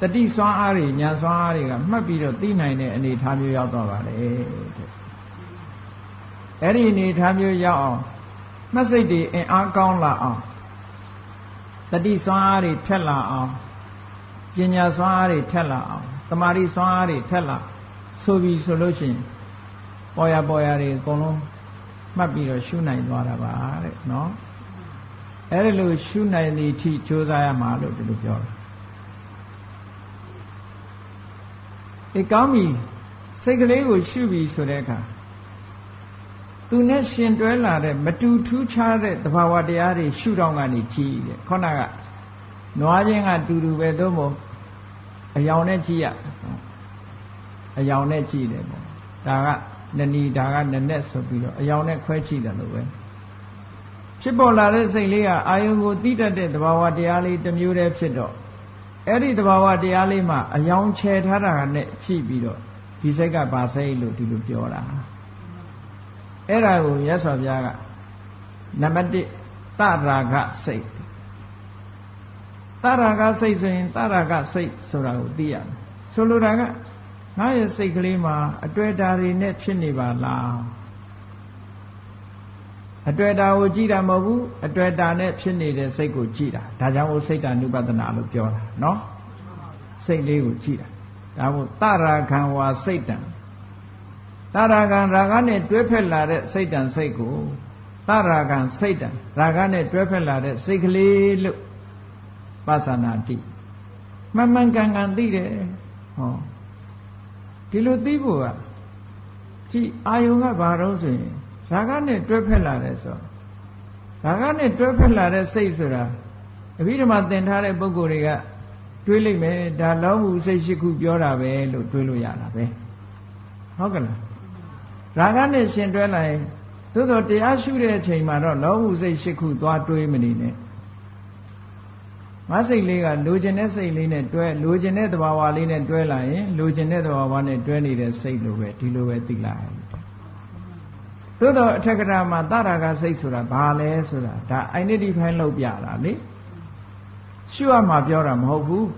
တတိစွမ်းအားတွေညာစွမ်းအားတွေကမှတ်ပြီးတော့သိနိုင်တဲ့အနေအထားမျိုးရောက်တော့ပါတယ်တဲ့အဲ့ဒီအနေအထားမျိုးရောက်အောင်မှတ်စိတ်တွေအင်အားကောင်းလာအောင်တတိစွမ်းအားတွေထက်လာအောင်ပညာစွမ်းအားတွေထက်လာအောင်တမာရီစွမ်းအားတွေထက်လာဆိုပြီးဆိုလို့ရှိရင်ပေါ်ရပေါ်ရတွေအကုန်လုံးမှတ်ပြီးတော့ရှုနိုင်သွားတာပါတဲ့နော်အဲ့ဒီလိုရှုနိုင်သည့်အထိကြိုးစားရမှာလို့ဒီလိုပြောတ အေးကောင်းပြီစိတ်ကလေးကိုရှုပြီဆိုတဲ့အခါသူနဲ့ရှင်တွဲလာတဲ့မတူထူးခြားတဲ့သဘာဝတရားတွေရှုတော့ကနေကြည့်တယ်ခေါနကနွားချင်းကတူတူပဲသို့မဟုတ်အယောင်နဲ့ကြည့်ရအယောင်နဲ့ကြည့်တယ်ပေါ့ဒါကနနီဒါကနနဲ့ဆိုပြီးတော့အယောင်နဲ့ခွဲကြည့်တယ်လို့ပဲဖြစ်ပေါ်လာတဲ့စိတ်လေးကအာယုံကိုတိတတ်တဲ့သဘာဝတရားလေးတစ်မျိုးတည်းဖြစ်တော့ အဲ့ဒီသဘာဝတရားလေးမှာအယောင်ချဲထားတာနဲ့ကြည့်ပြီးတော့ဒီစိတ်ကဘာစိတ်လို့ဒီလိုပြောတာအဲ့ဒါကိုရသော်ဘုရားကနံပါတ်1တရာဂစိတ်တရာဂစိတ်ဆိုရင်တရာဂစိတ်ဆိုတာကိုသိရမယ်ဆိုလိုတာကငါရဲ့စိတ်ကလေးမှာအတွေ့အတာတွေနဲ့ဖြစ်နေပါလား အတွေ့အတာကိုကြည့်တာမဟုတ်ဘူးအတွေ့အတာနဲ့ဖြစ်နေတဲ့စိတ်ကိုကြည့်တာဒါကြောင့်ဟိုစိတ်တ ानु ပဒနာလို့ပြောတာနော်စိတ်လေးကိုကြည့်တာဒါမို့တရာခံဝါစိတ်တံတရာခံရာဂနဲ့တွဲဖက်လာတဲ့စိတ်တံစိတ်ကိုတရာခံစိတ်တံရာဂနဲ့တွဲဖက်လာတဲ့စိတ်ကလေးလို့ပသနာတိမှန်မှန်ကန်ကန်သိတယ်ဟောဒီလိုသိဖို့ကကြည်အာယုံကဘာတော့ဆိုရင် ရာဂနဲ့တွဲဖက်လာတယ်ဆိုရာဂနဲ့တွဲဖက်လာတဲ့စိတ်ဆိုတာအဘိဓမ္မာသင်ထားတဲ့ပုဂ္ဂိုလ်တွေကတွေးလိုက်မယ်ဒါလောမှုစိတ်ရှိခုပြောတာပဲလို့တွေးလို့ရတာပဲဟုတ်ကဲ့လားရာဂနဲ့ရှင်တွဲလိုက်သို့တော့တရားရှုတဲ့အချိန်မှာတော့လောမှုစိတ်ရှိခုသွားတွေးမနေနဲ့ငါစိတ်လေးကလိုချင်တဲ့စိတ်လေးနဲ့တွဲလိုချင်တဲ့သဘာဝလေးနဲ့တွဲလာရင်လိုချင်တဲ့သဘာဝနဲ့တွဲနေတဲ့စိတ်လိုပဲဒီလိုပဲသိလိုက် သို့တော့အထက်ကရာမှာတရာကစိတ်ဆိုတာဘာလဲဆိုတာဒါ identify လုပ်ပြတာလေရှုရမှာပြောတာမဟုတ်ဘူး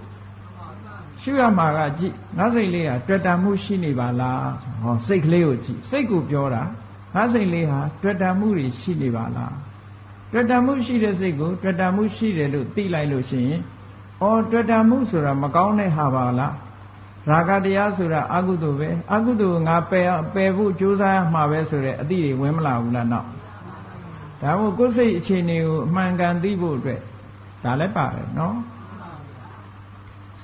ရှုရမှာကကြည့်ငါစိတ်လေးဟာတွေ့တာမှုရှိနေပါလားဟောစိတ်ကလေးကိုကြည့်စိတ်ကိုပြောတာငါစိတ်လေးဟာတွေ့တာမှုတွေရှိနေပါလားတွေ့တာမှုရှိတဲ့စိတ်ကိုတွေ့တာမှုရှိတယ်လို့သိလိုက်လို့ရှိရင်အော်တွေ့တာမှုဆိုတာမကောင်းတဲ့ဟာပါလား ရာဂတရားဆိုတာအကုသိုလ်ပဲအကုသိုလ်ငါပယ်ပယ်ဖို့ကြိုးစားမှာပဲဆိုတဲ့အသည့်တွေဝင်မလာဘူးလားတော့ဒါမို့ကိုယ်စိတ်အခြေအနေကိုအမှန်ကန်သိဖို့အတွက်ဒါလည်းပါတယ်နော်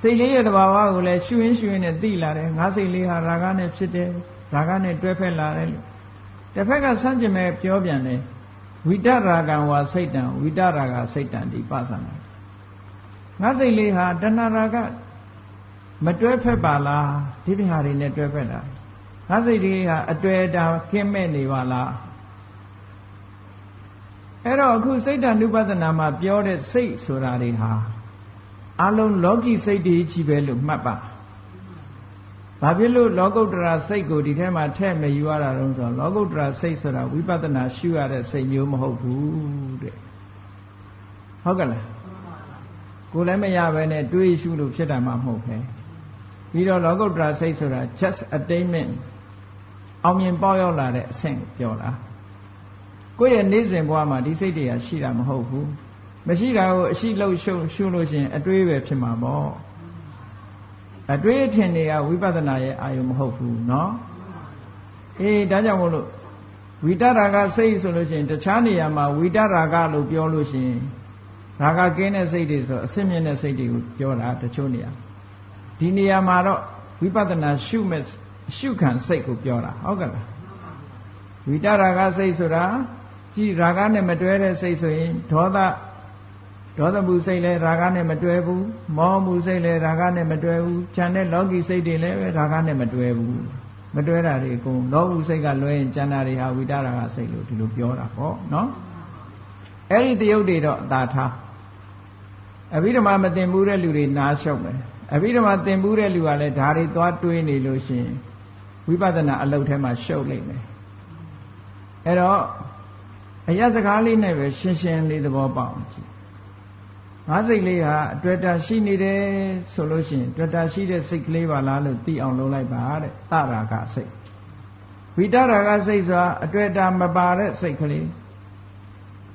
စိတ်လေးရဲ့တဘာဝကိုလည်းရှုရင်းရှုရင်းနဲ့သိလာတယ်ငါစိတ်လေးဟာရာဂနဲ့ဖြစ်တယ်ရာဂနဲ့တွဲဖက်လာတယ်လို့တစ်ဖက်ကဆန့်ကျင်မဲ့ပြောပြန်တယ်ဝိတရာဂံဝါစိတ်တံဝိတရာဂစိတ်တံဒီပသနာငါစိတ်လေးဟာတဏှာရာဂ မတွဲဖက်ပါလားဒီပြဟာတွေနဲ့တွဲဖက်တာငါစိတ်လေးဟာအတွေ့အတာကင်းမဲ့နေပါလားအဲ့တော့အခုစိတ်တ ानु ပဒနာမှာပြောတဲ့စိတ်ဆိုတာတွေဟာအလုံးလောကီစိတ်တွေကြီးပဲလို့မှတ်ပါဘာဖြစ်လို့လောကုတ္တရာစိတ်ကိုဒီထဲမှာထည့်မယူရတာတုံးဆိုတော့လောကုတ္တရာစိတ်ဆိုတာဝိပဿနာရှုရတဲ့စိတ်မျိုးမဟုတ်ဘူးတဲ့ဟုတ်ကဲ့လားကိုယ်လည်းမရဘဲနဲ့တွေးရှုလို့ဖြစ်တာမှမဟုတ်ပဲ ပြီးတော့လောကုတ္တရာစိတ်ဆိုတာ just attainment အောင်မြင်ပေါက်ရောက်လာတဲ့အဆင့်ပြောတာကိုယ့်ရဲ့နေ့စဉ်ဘဝမှာဒီစိတ်တွေကရှိတာမဟုတ်ဘူးမရှိတာကိုအရှိလို့ရှုရှုလို့ရှိရင်အတွေးပဲဖြစ်မှာပေါ့အတွေးအထင်တွေကဝိပဿနာရဲ့အာယုံမဟုတ်ဘူးเนาะအေးဒါကြောင့်မို့လို့ဝိတရာဂစိတ်ဆိုလို့ရှိရင်တခြားနေရာမှာဝိတရာဂလို့ပြောလို့ရှိရင်ရာဂကင်းတဲ့စိတ်တွေဆိုအစစ်မြင့်တဲ့စိတ်တွေကိုပြောတာတချို့နေရာ ဒီနေရာမှာတော့ဝိပဿနာရှုမဲ့ရှုခံစိတ်ကိုပြောတာဟုတ်ကဲ့လားဝိတရာဂစိတ်ဆိုတာကြည်ရာဂနဲ့မတွဲတဲ့စိတ်ဆိုရင်ဒေါသဒေါသမှုစိတ်လည်းရာဂနဲ့မတွဲဘူးမောမှုစိတ်လည်းရာဂနဲ့မတွဲဘူးခြံတဲ့လောကီစိတ်တွေလည်းရာဂနဲ့မတွဲဘူးမတွဲတာတွေအကုန်လောဟုစိတ်ကလွဲရင်ကျန်တာတွေဟာဝိတရာဂစိတ်လို့ဒီလိုပြောတာပေါ့နော်အဲ့ဒီတယုတ်တွေတော့အသာထားအဘိဓမ္မာမသိဘူးတဲ့လူတွေနားရှုပ်မယ် အဘိဓမ္မာသင်ဘူးတဲ့လူကလည်းဒါတွေသွားတွေးနေလို့ရှိရင်ဝိပဿနာအလုပ်ထဲမှာရှုပ်လိမ့်မယ်အဲ့တော့အရစကားလေးနဲ့ပဲရှင်းရှင်းလေးသဘောပေါက်အောင်ကြည့်ငါးစိတ်လေးဟာအတွေ့တာရှိနေတယ်ဆိုလို့ရှိရင်တွေ့တာရှိတဲ့စိတ်ကလေးပါလားလို့သိအောင်လုပ်လိုက်ပါတဲ့တရာကစိတ်ဝိတရာကစိတ်ဆိုတာအတွေ့တာမပါတဲ့စိတ်ကလေး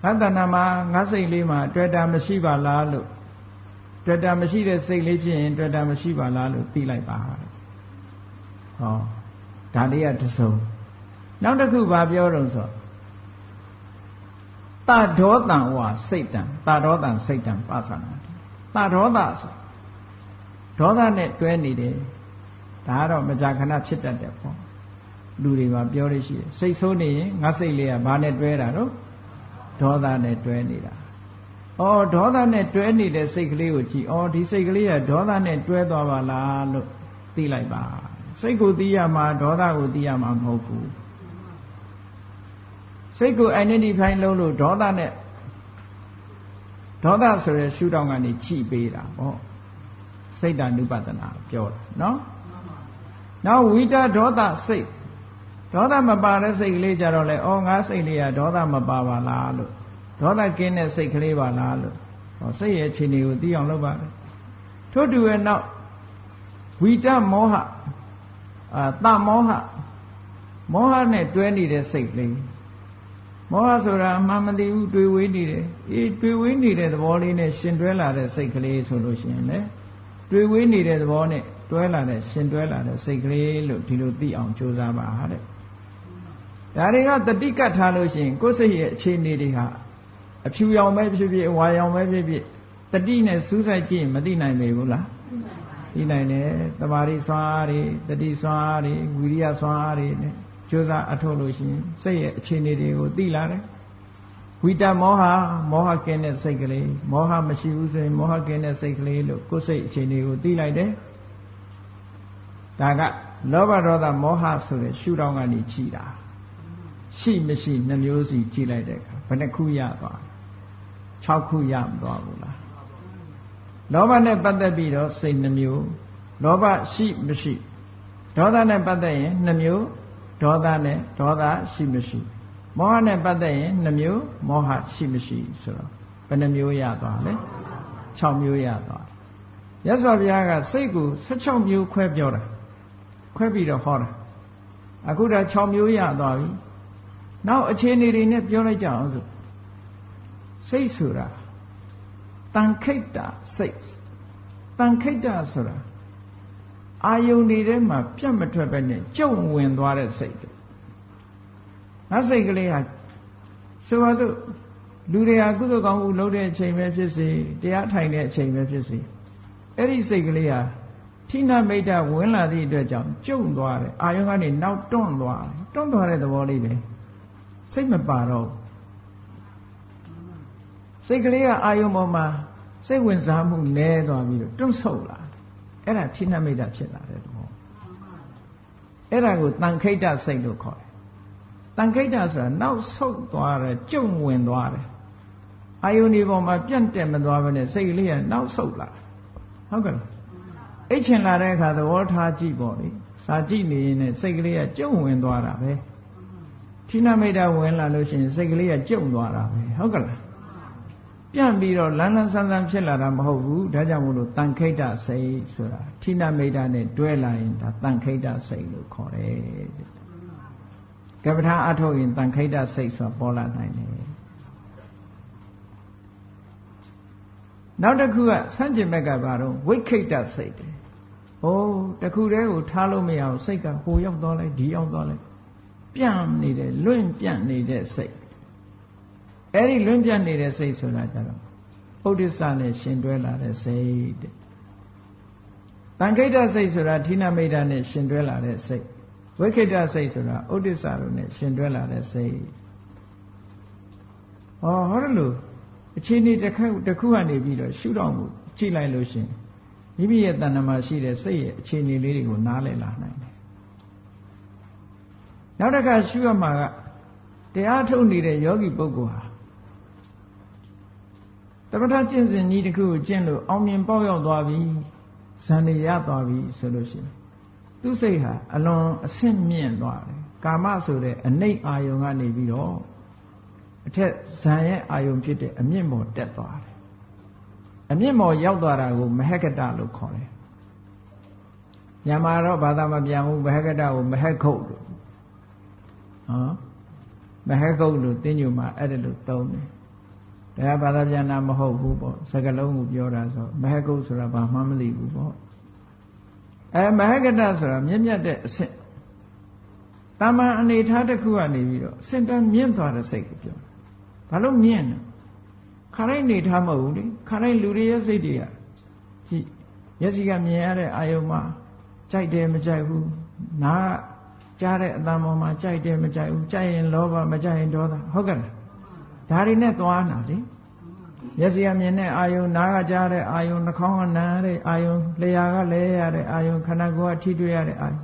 ငါတဏ္ဍာမှာငါစိတ်လေးမှာအတွေ့တာမရှိပါလားလို့ တွေ့တာမရှိတဲ့စိတ်လေးဖြစ်ရင်တွေ့တာမရှိပါလားလို့သိလိုက်ပါတဲ့ဟောဒါလေးကတစုံနောက်တစ်ခုဘာပြောတော့ဆိုတဒေါတံဝါစိတ်တံတဒေါတံစိတ်တံပါသနာတဒေါသဆိုဒေါသနဲ့တွဲနေတယ်ဒါကတော့မကြာခဏဖြစ်တတ်တယ်ပေါ့လူတွေမှာပြောလို့ရှိတယ်စိတ်ဆိုးနေရင်ငါစိတ်လေးကဘာနဲ့တွဲတာတော့ဒေါသနဲ့တွဲနေတာ အော်ဒေါသနဲ့တွဲနေတဲ့စိတ်ကလေးကိုကြည့်အော်ဒီစိတ်ကလေးကဒေါသနဲ့တွဲသွားပါလားလို့သိလိုက်ပါစိတ်ကိုသိရမှာဒေါသကိုသိရမှာမဟုတ်ဘူးစိတ်ကို identify လုပ်လို့ဒေါသနဲ့ဒေါသဆိုရယ်ရှုထောင့်ကနေချိပေးတာပေါ့စိတ်တ ानु ပဒနာပြောတာနော်နောက်ဝိတဒေါသစိတ်ဒေါသမပါတဲ့စိတ်ကလေးကြတော့လေဩငါစိတ်လေးကဒေါသမပါပါလားလို့ ဒေါသကင်းတဲ့စိတ်ကလေးပါလားလို့ဟောစိတ်ရဲ့အခြေအနေကိုသိအောင်လုပ်ပါတယ်ထို့တူရဲ့နောက်ဝိတမောဟအာတမောဟမောဟနဲ့တွဲနေတဲ့စိတ်လေးမောဟဆိုတာအမှန်မသိဘူးတွေ့ဝေးနေတယ်အေးတွေ့ဝေးနေတဲ့သဘောလေးနဲ့ရှင်တွဲလာတဲ့စိတ်ကလေးဆိုလို့ရှိရင်လေတွေ့ဝေးနေတဲ့သဘောနဲ့တွဲလာတဲ့ရှင်တွဲလာတဲ့စိတ်ကလေးလို့ဒီလိုသိအောင်ကြိုးစားပါတဲ့ဒါတွေကတတိကတ်ထားလို့ရှိရင်ကိုယ်စိတ်ရဲ့အခြေအနေတွေဟာ အဖြူရောင်ပဲဖြစ်ဖြစ်ဝါရောင်ပဲဖြစ်ဖြစ်တတိနဲ့စူးစိုက်ကြည့်မသိနိုင်ပေဘူးလားသိနိုင်တယ်တမာရီစွမ်းအားတွေတတိစွမ်းအားတွေဝိရိယစွမ်းအားတွေနဲ့ကြိုးစားအထုတ်လို့ရှိရင်စိတ်ရဲ့အခြေအနေတွေကိုသိလာတယ်ဝိတမောဟမောဟကင်းတဲ့စိတ်ကလေးမောဟမရှိဘူးဆိုရင်မောဟကင်းတဲ့စိတ်ကလေးလို့ကိုယ်စိတ်အခြေအနေကိုသိလိုက်တယ်ဒါကလောဘဒေါသမောဟဆိုတဲ့ရှုထောင့်ကနေကြည်တာရှိမရှိနှမျိုးစီကြည်လိုက်တဲ့အခါဘယ်နှခုရသွား 6ခုရမသွားဘူးလားလောဘနဲ့ပတ်သက်ပြီးတော့စိတ်နှမျိုးလောဘရှိမရှိဒေါသနဲ့ပတ်သက်ရင်နှမျိုးဒေါသနဲ့ဒေါသရှိမရှိမောဟနဲ့ပတ်သက်ရင်နှမျိုးမောဟရှိမရှိဆိုတော့ဘယ်နှမျိုးရသွားလဲ6မျိုးရသွားရသော်ဘုရားကစိတ်ကို16မျိုးခွဲပြောတာခွဲပြီးတော့ဟောတာအခုတော့6မျိုးရသွားပြီနောက်အခြေအနေတွေနဲ့ပြောလိုက်ကြအောင်ဆို စိတ်ဆိုတာတန်ခိတ်တာစိတ်တန်ခိတ်တာဆိုတာအာယုန်တွေထဲမှာပြတ်မထွက်ပဲနဲ့ကြုံဝင်သွားတဲ့စိတ်ငါစိတ်ကလေးဟာဆိုပါစို့လူတွေဟာကုသိုလ်ကောင်းမှုလုပ်တဲ့အချိန်ပဲဖြစ်စေတရားထိုင်တဲ့အချိန်ပဲဖြစ်စေအဲ့ဒီစိတ်ကလေးဟာထိနာမိတ်တဝင်လာသည့်အတွက်ကြောင့်ကျုံသွားတယ်အာယုန်ကနေနောက်တွန့်သွားတယ်တွန့်သွားတဲ့သဘောလေးပဲစိတ်မပါတော့ စိတ်ကလေးကအာယုန်ပေါ်မှာစိတ်ဝင်စားမှုနည်းသွားပြီးတော့တွန့်ဆုတ်လာအဲ့ဒါထိနာမိတ်တဖြစ်လာတဲ့သဘောအဲ့ဒါကိုတန်ခိတ်တစိတ်လို့ခေါ်တယ်တန်ခိတ်တဆိုတာနောက်ဆုတ်သွားတယ်ကျုံဝင်သွားတယ်အာယုန်ဒီပေါ်မှာပြန့်တက်မသွားဘဲနဲ့စိတ်ကလေးကနောက်ဆုတ်လာဟုတ်ကဲ့အိတ်ချင်လာတဲ့အခါသဘောထားကြည့်ပေါ့လေစာကြည့်နေရင်စိတ်ကလေးကကျုံဝင်သွားတာပဲထိနာမိတ်တာဝင်လာလို့ရှိရင်စိတ်ကလေးကကျုံသွားတာပဲဟုတ်ကဲ့လား ပြန့်ပြီးတော့လန်းလန်းဆန်းဆန်းဖြစ်လာတာမဟုတ်ဘူးဒါကြောင့်မို့လို့တန်ခိတ်တစိတ်ဆိုတာထိနာမိတ်တာနဲ့တွဲလာရင်ဒါတန်ခိတ်တစိတ်လို့ခေါ်တယ်ကပ္ပထာအထုတ်ရင်တန်ခိတ်တစိတ်ဆိုတာပေါ်လာနိုင်တယ်နောက်တစ်ခုကဆန့်ကျင်ဘက်ကဘာတော့ဝိခိတ်တစိတ်တယ်။အိုးတခုတည်းကိုထားလို့မရအောင်စိတ်ကဟိုရောက်သွားလိုက်ဒီရောက်သွားလိုက်ပြန့်နေတယ်လွင့်ပြန့်နေတဲ့စိတ်။ အဲ့ဒီလွင့်ပြန့်နေတဲ့စိတ်ဆိုတာကြတော့ဥဒိစ္စနဲ့ရှင်တွဲလာတဲ့စိတ်တဲ့။တန်ခိတ္တစိတ်ဆိုတာဌိနမိတ်တာနဲ့ရှင်တွဲလာတဲ့စိတ်။ဝိခိတ္တစိတ်ဆိုတာဥဒိစ္စတို့နဲ့ရှင်တွဲလာတဲ့စိတ်။ဟောဟောလို့အခြေအနေတစ်ခုတစ်ခုကနေပြီးတော့ရှုတော့မှုကြည့်လိုက်လို့ရှင်မိမိရဲ့တဏ္ဍမှာရှိတဲ့စိတ်ရဲ့အခြေအနေလေးတွေကိုနားလည်လာနိုင်တယ်နောက်တစ်ခါရှုရမှာကတရားထုတ်နေတဲ့ယောဂီပုဂ္ဂိုလ်ဟာ တပဋ္ဌာကျင့်စဉ်ကြီးတစ်ခုကိုကျင့်လို့အောင်မြင်ပေါက်ရောက်သွားပြီဇန်နေရသွားပြီဆိုလို့ရှိရင်သူ့စိတ်ဟာအလွန်အဆင့်မြင့်သွားတယ်ကာမဆိုတဲ့အနိတ်အာယုံကနေပြီးတော့အထက်ဇံရဲ့အာယုံဖြစ်တဲ့အမြင့်မော်တက်သွားတယ်အမြင့်မော်ရောက်သွားတာကိုမဟကတလို့ခေါ်တယ်ညမှာတော့ဘာသာမပြန်ဘူးမဟကတကိုမဟခုတ်လို့ဟောမဟခုတ်လို့တင်းညူမှာအဲ့ဒါလို့သုံးတယ် တရားဘာသာပြန်တာမဟုတ်ဘူးပေါ့စကလုံးကိုပြောတာဆိုမဟကုတ်ဆိုတာဘာမှမသိဘူးပေါ့အဲမဟကတဆိုတာမြင့်မြတ်တဲ့အဆင့်တာမန်အနေထားတစ်ခုကနေပြီးတော့စင်တန်မြင့်သွားတဲ့စိတ်ကိုပြောဘာလို့မြင့်လဲခါတိုင်းနေထားမဟုတ်ဘူးလေခါတိုင်းလူတွေရဲ့စိတ်တွေကကြည့်မျက်စိကမြင်ရတဲ့အာယုံမှာကြိုက်တယ်မကြိုက်ဘူးနားကြားတဲ့အတန်ပေါ်မှာကြိုက်တယ်မကြိုက်ဘူးကြိုက်ရင်လောဘမကြိုက်ရင်ဒေါသဟုတ်ကဲ့လား ဒါတွေနဲ့သွားတာလေမျက်စိကမြင်တဲ့အာယုံနားကကြားတဲ့အာယုံနှာခေါင်းကနားတဲ့အာယုံလျှာကလဲရတဲ့အာယုံခန္ဓာကိုယ်ကထိတွေ့ရတဲ့အာယုံ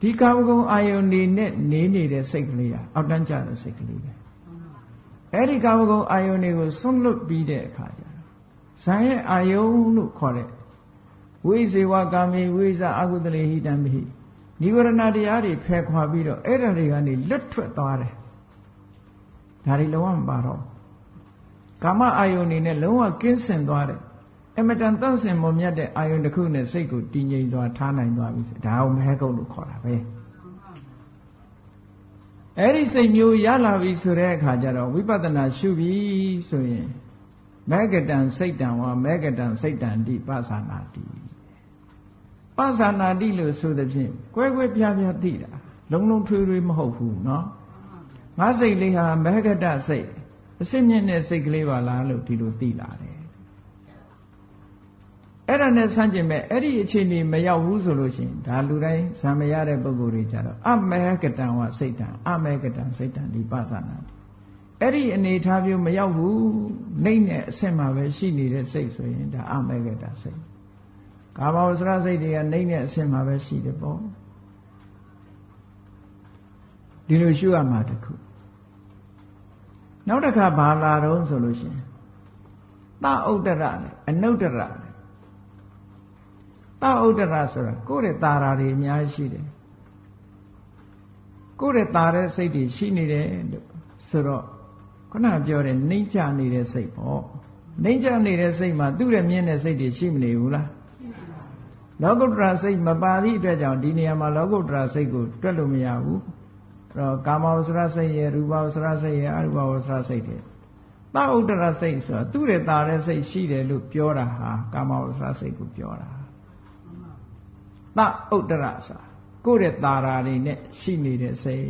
ဒီကာမဂုဏ်အာယုန်နေနဲ့နေနေတဲ့စိတ်ကလေးကအောက်တန်းကျတဲ့စိတ်ကလေးပဲအဲ့ဒီကာမဂုဏ်အာယုန်တွေကိုဆွန့်လွတ်ပြီးတဲ့အခါကျတော့ဇာရဲ့အာယုန်လို့ခေါ်တဲ့ဝိဇေဝကာမေဝိဇအကုသလေဟိတံမိနိဝရဏတရားတွေဖယ်ခွာပြီးတော့အဲ့ဒါတွေကနေလွတ်ထွက်သွားတယ် ဒါတွေလုံးဝမပါတော့ကာမအာယုန်နေနဲ့လုံးဝကင်းစင်သွားတယ်အမတန်တန့်စင်မမြတ်တဲ့အာယုန်တစ်ခုနဲ့စိတ်ကိုတည်ငြိမ်သွားထားနိုင်သွားပြီဒါကိုမဟကုတ်လို့ခေါ်တာပဲအဲ့ဒီစိတ်မျိုးရလာပြီဆိုတဲ့အခါကျတော့ဝိပဿနာရှုပြီဆိုရင်မေကတံစိတ်တံဝါမေကတံစိတ်တံတိပသနာတိပသနာတိလို့ဆိုတဲ့ဖြင့်ကွဲကွဲပြားပြားသိတာလုံးလုံးထွေးထွေးမဟုတ်ဘူးเนาะ ငါစိတ်လေးဟာမေကတစိတ်အစစ်မြင့်တဲ့စိတ်ကလေးပါလားလို့ဒီလိုသိလာတယ်အဲ့ဒါနဲ့ဆန့်ကျင်မဲ့အဲ့ဒီအခြေအနေမရောက်ဘူးဆိုလို့ရှိရင်ဒါလူတိုင်းဇံမရတဲ့ပုံကိုယ်တွေကြတော့အမေကတံဝစိတ်တံအမေကတံစိတ်တံဒီပသနာအဲ့ဒီအနေထားမျိုးမရောက်ဘူးနှိမ့်တဲ့အဆင့်မှာပဲရှိနေတဲ့စိတ်ဆိုရင်ဒါအမေကတံစိတ်ကာမဝဆရာစိတ်တွေကနှိမ့်တဲ့အဆင့်မှာပဲရှိတယ်ပေါ့ဒီလိုရှုရမှာတခု နောက်တစ်ခါဘာလာတော့ဆိုလို့ရှိရင်သဥဒ္ဒရနဲ့အနုဒ္ဒရနဲ့သဥဒ္ဒရဆိုတာကိုယ့်ရဲ့တာရာတွေအများကြီးရှိတယ်ကိုယ့်ရဲ့တာတဲ့စိတ်တွေရှိနေတယ်လို့ဆိုတော့ခုနပြောတဲ့နှိမ့်ချနေတဲ့စိတ်ပေါ့နှိမ့်ချနေတဲ့စိတ်မှာသူ့ရဲ့မြင်တဲ့စိတ်တွေရှိမနေဘူးလားလောကုတ္တရာစိတ်မပါသည့်အတွက်ကြောင့်ဒီနေရာမှာလောကုတ္တရာစိတ်ကိုတွက်လို့မရဘူး တော့ကာမဝဆရာစိတ်ရဲ့ရူပဝဆရာစိတ်ရဲ့အရူပဝဆရာစိတ်တွေသဥဒ္ဒရစိတ်ဆိုတာသူ့ရဲ့တာတဲ့စိတ်ရှိတယ်လို့ပြောတာဟာကာမဝဆရာစိတ်ကိုပြောတာသဥဒ္ဒရဆိုတာကိုယ့်ရဲ့တာရာတွေနဲ့ရှိနေတဲ့စိတ်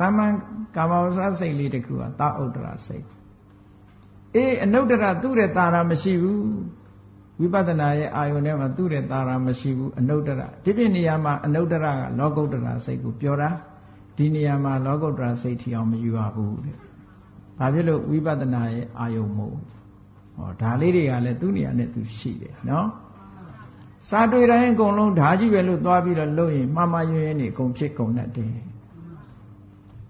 တာမန်ကာမဝဆရာစိတ်လေးတခုကသဥဒ္ဒရစိတ်အေးအနုဒ္ဒရသူ့ရဲ့တာရာမရှိဘူးဝိပဿနာရဲ့အာယုန်ထဲမှာသူ့ရဲ့တာရာမရှိဘူးအနုဒ္ဒရဒီပြနေရာမှာအနုဒ္ဒရကလောကုတ္တရာစိတ်ကိုပြောတာ ဒီနေရာမှာလောကုတ္တရာစိတ်ထီအောင်မယူရဘူးတဲ့ဘာဖြစ်လို့ဝိပဿနာရဲ့အာယုံမို့ဟောဒါလေးတွေကလည်းသူ့နေရာနဲ့သူရှိတယ်နော်စာတွေ့တိုင်းအကုန်လုံးဓာကြီးပဲလို့သွားပြီးတော့လုပ်ရင်မှားမှားရွံ့ရွံ့နေအကုန်ဖြစ်ကုန်တတ်တယ်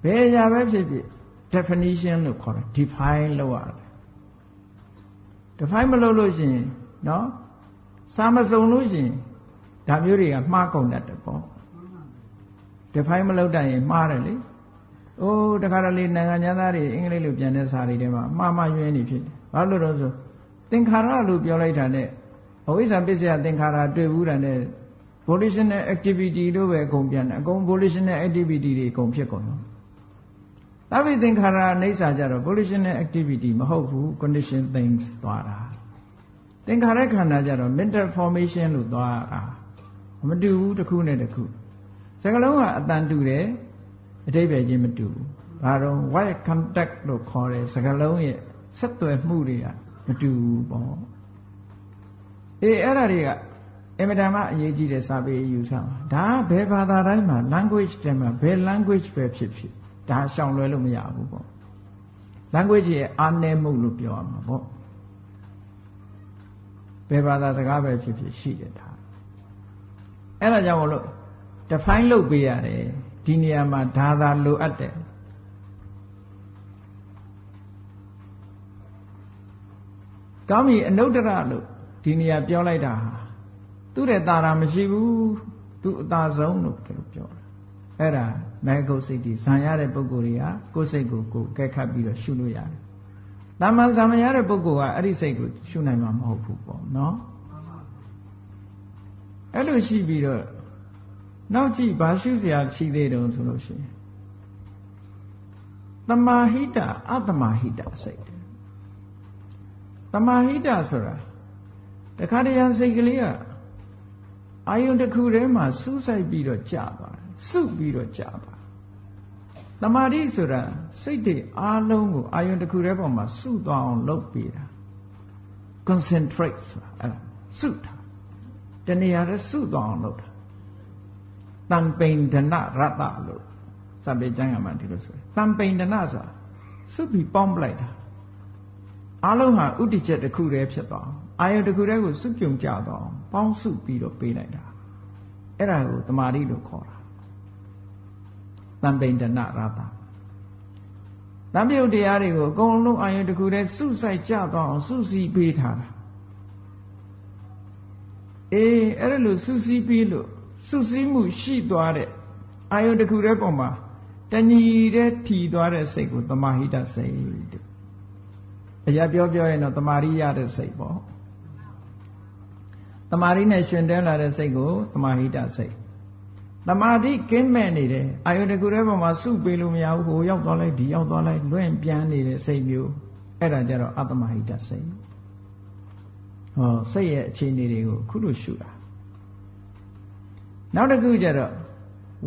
ဘယ်အရာပဲဖြစ်ဖြစ် definition လို့ခေါ်တယ် define လုပ်ရတယ် define မလုပ်လို့ရှိရင်နော်စာမစုံလို့ရှိရင်ဒါမျိုးတွေကမှားကုန်တတ်တယ်ပေါ့ define မလုပ်တတ်ရင်မှားတယ်လေ။အိုးတခါတလေနိုင်ငံသားတွေအင်္ဂလိပ်လိုပြန်တဲ့စာတွေထဲမှာမှားမှားယွင်းနေဖြစ်တယ်။ဘာလို့လဲဆိုသင်္ခါရလို့ပြောလိုက်တာနဲ့အဝိဇ္ဇာပစ္စယသင်္ခါရတွေ့ဘူးတာနဲ့ volitional activity လို့ပဲအကုန်ပြန်တယ်။အကုန် volitional activity တွေအကုန်ဖြစ်ကုန်တော့။သဗ္ဗေသင်္ခါရအိဋ္ဌာကြတော့ volitional activity မဟုတ်ဘူး condition things သွားတာ။သင်္ခါရခန္ဓာကြတော့ mental formation လို့သွားတာ။မတူဘူးတစ်ခုနဲ့တစ်ခု။ စကလုံးကအတန်တူတယ်အတိပ္ပယ်ချင်းမတူဘူး။ဘာတော့ white contact လို့ခေါ်တဲ့စကားလုံးရဲ့ဆက်သွယ်မှုတွေကမတူဘူးပေါ့။အေးအဲ့ဒါတွေကအင်မတန်မှအရေးကြီးတဲ့စာပေယူဆမှာဒါဘယ်ဘာသာတိုင်းမှာ language တဲမှာဘယ် language ပဲဖြစ်ဖြစ်ဒါရှောင်လွဲလို့မရဘူးပေါ့။ language ရဲ့အားနည်းမှုလို့ပြောရမှာပေါ့။ဘယ်ဘာသာစကားပဲဖြစ်ဖြစ်ရှိတယ်ဒါ။အဲ့ဒါကြောင့်မလို့ define လုပ်ပေးရတယ်။ဒီနေရာမှာဒါသာလိုအပ်တယ်ကောင်းပြီအနုတ္တရလို့ဒီနေရာပြောလိုက်တာဟာသူ့တဲ့တာရာမရှိဘူးသူအသာဆုံးလို့ပြောတာအဲ့ဒါမဲကုတ်စိတ်ဒီဇံရတဲ့ပုဂ္ဂိုလ်တွေကကိုယ်စိတ်ကိုကိုယ်ကဲခတ်ပြီးတော့ရှုလို့ရတယ်။တာမန်ဇံမရတဲ့ပုဂ္ဂိုလ်ကအဲ့ဒီစိတ်ကိုရှုနိုင်မှာမဟုတ်ဘူးပေါ့နော်။အဲ့လိုရှိပြီးတော့ နောက်ကြည့်ဘာရှုစရာရှိသေးတုံဆိုလို့ရှိရင်တမာဟိတအတမာဟိတစိတ်တမာဟိတဆိုတာတခါတရံစိတ်ကလေးကအာယုန်တစ်ခုထဲမှာစူးစိုက်ပြီးတော့ကြာသွားတယ်စုပြီးတော့ကြာသွားတမာတိဆိုတာစိတ်တွေအားလုံးကိုအာယုန်တစ်ခုထဲပေါ်မှာစုသွားအောင်လုပ်ပေးတာ concentrate ဆိုတာအဲ့ဒါစုတာတဏှာရဲစုသွားအောင်လုပ်တာ တံပိန်ဒနရတ္တလို့စံပေကျမ်းကမှဒီလိုဆိုတယ်တံပိန်ဒနဆိုတာစုပြီးပေါင်းပလိုက်တာအလုံးဟာဥတ္တချက်တစ်ခုတည်းဖြစ်သွားအာယုတစ်ခုတည်းကိုစုပြုံကြတော့ပေါင်းစုပြီးတော့ပေးလိုက်တာအဲ့ဒါကိုတမာတိလို့ခေါ်တာတံပိန်ဒနရတ္တတံပြုတ်တရားတွေကိုအကုန်လုံးအာယုတစ်ခုတည်းစုဆိုင်ကြတော့အောင်စုစည်းပေးထားတာအေးအဲ့ဒါလို့စုစည်းပြီးလို့ စုစည်းမှုရှိသွားတဲ့အာယုတစ်ခုတည်းပုံမှာတဏှီတဲ့ထီသွားတဲ့စိတ်ကိုတမာဟိတစိတ်တဲ့အရာပြောပြောရင်တော့တမာရိရတဲ့စိတ်ပေါ့တမာရိနဲ့ရှင်တဲလာတဲ့စိတ်ကိုတမာဟိတစိတ်တမာတိကင်းမဲ့နေတယ်အာယုတစ်ခုတည်းပုံမှာစုပေးလို့မရဘူးဟိုရောက်သွားလိုက်ဒီရောက်သွားလိုက်လွင့်ပြန်နေတဲ့စိတ်မျိုးအဲ့ဒါကြတော့အတ္တမဟိတစိတ်ဟောစိတ်ရဲ့အခြေအနေတွေကိုခုလိုရှုတာ နောက်တစ်ခုကျတော့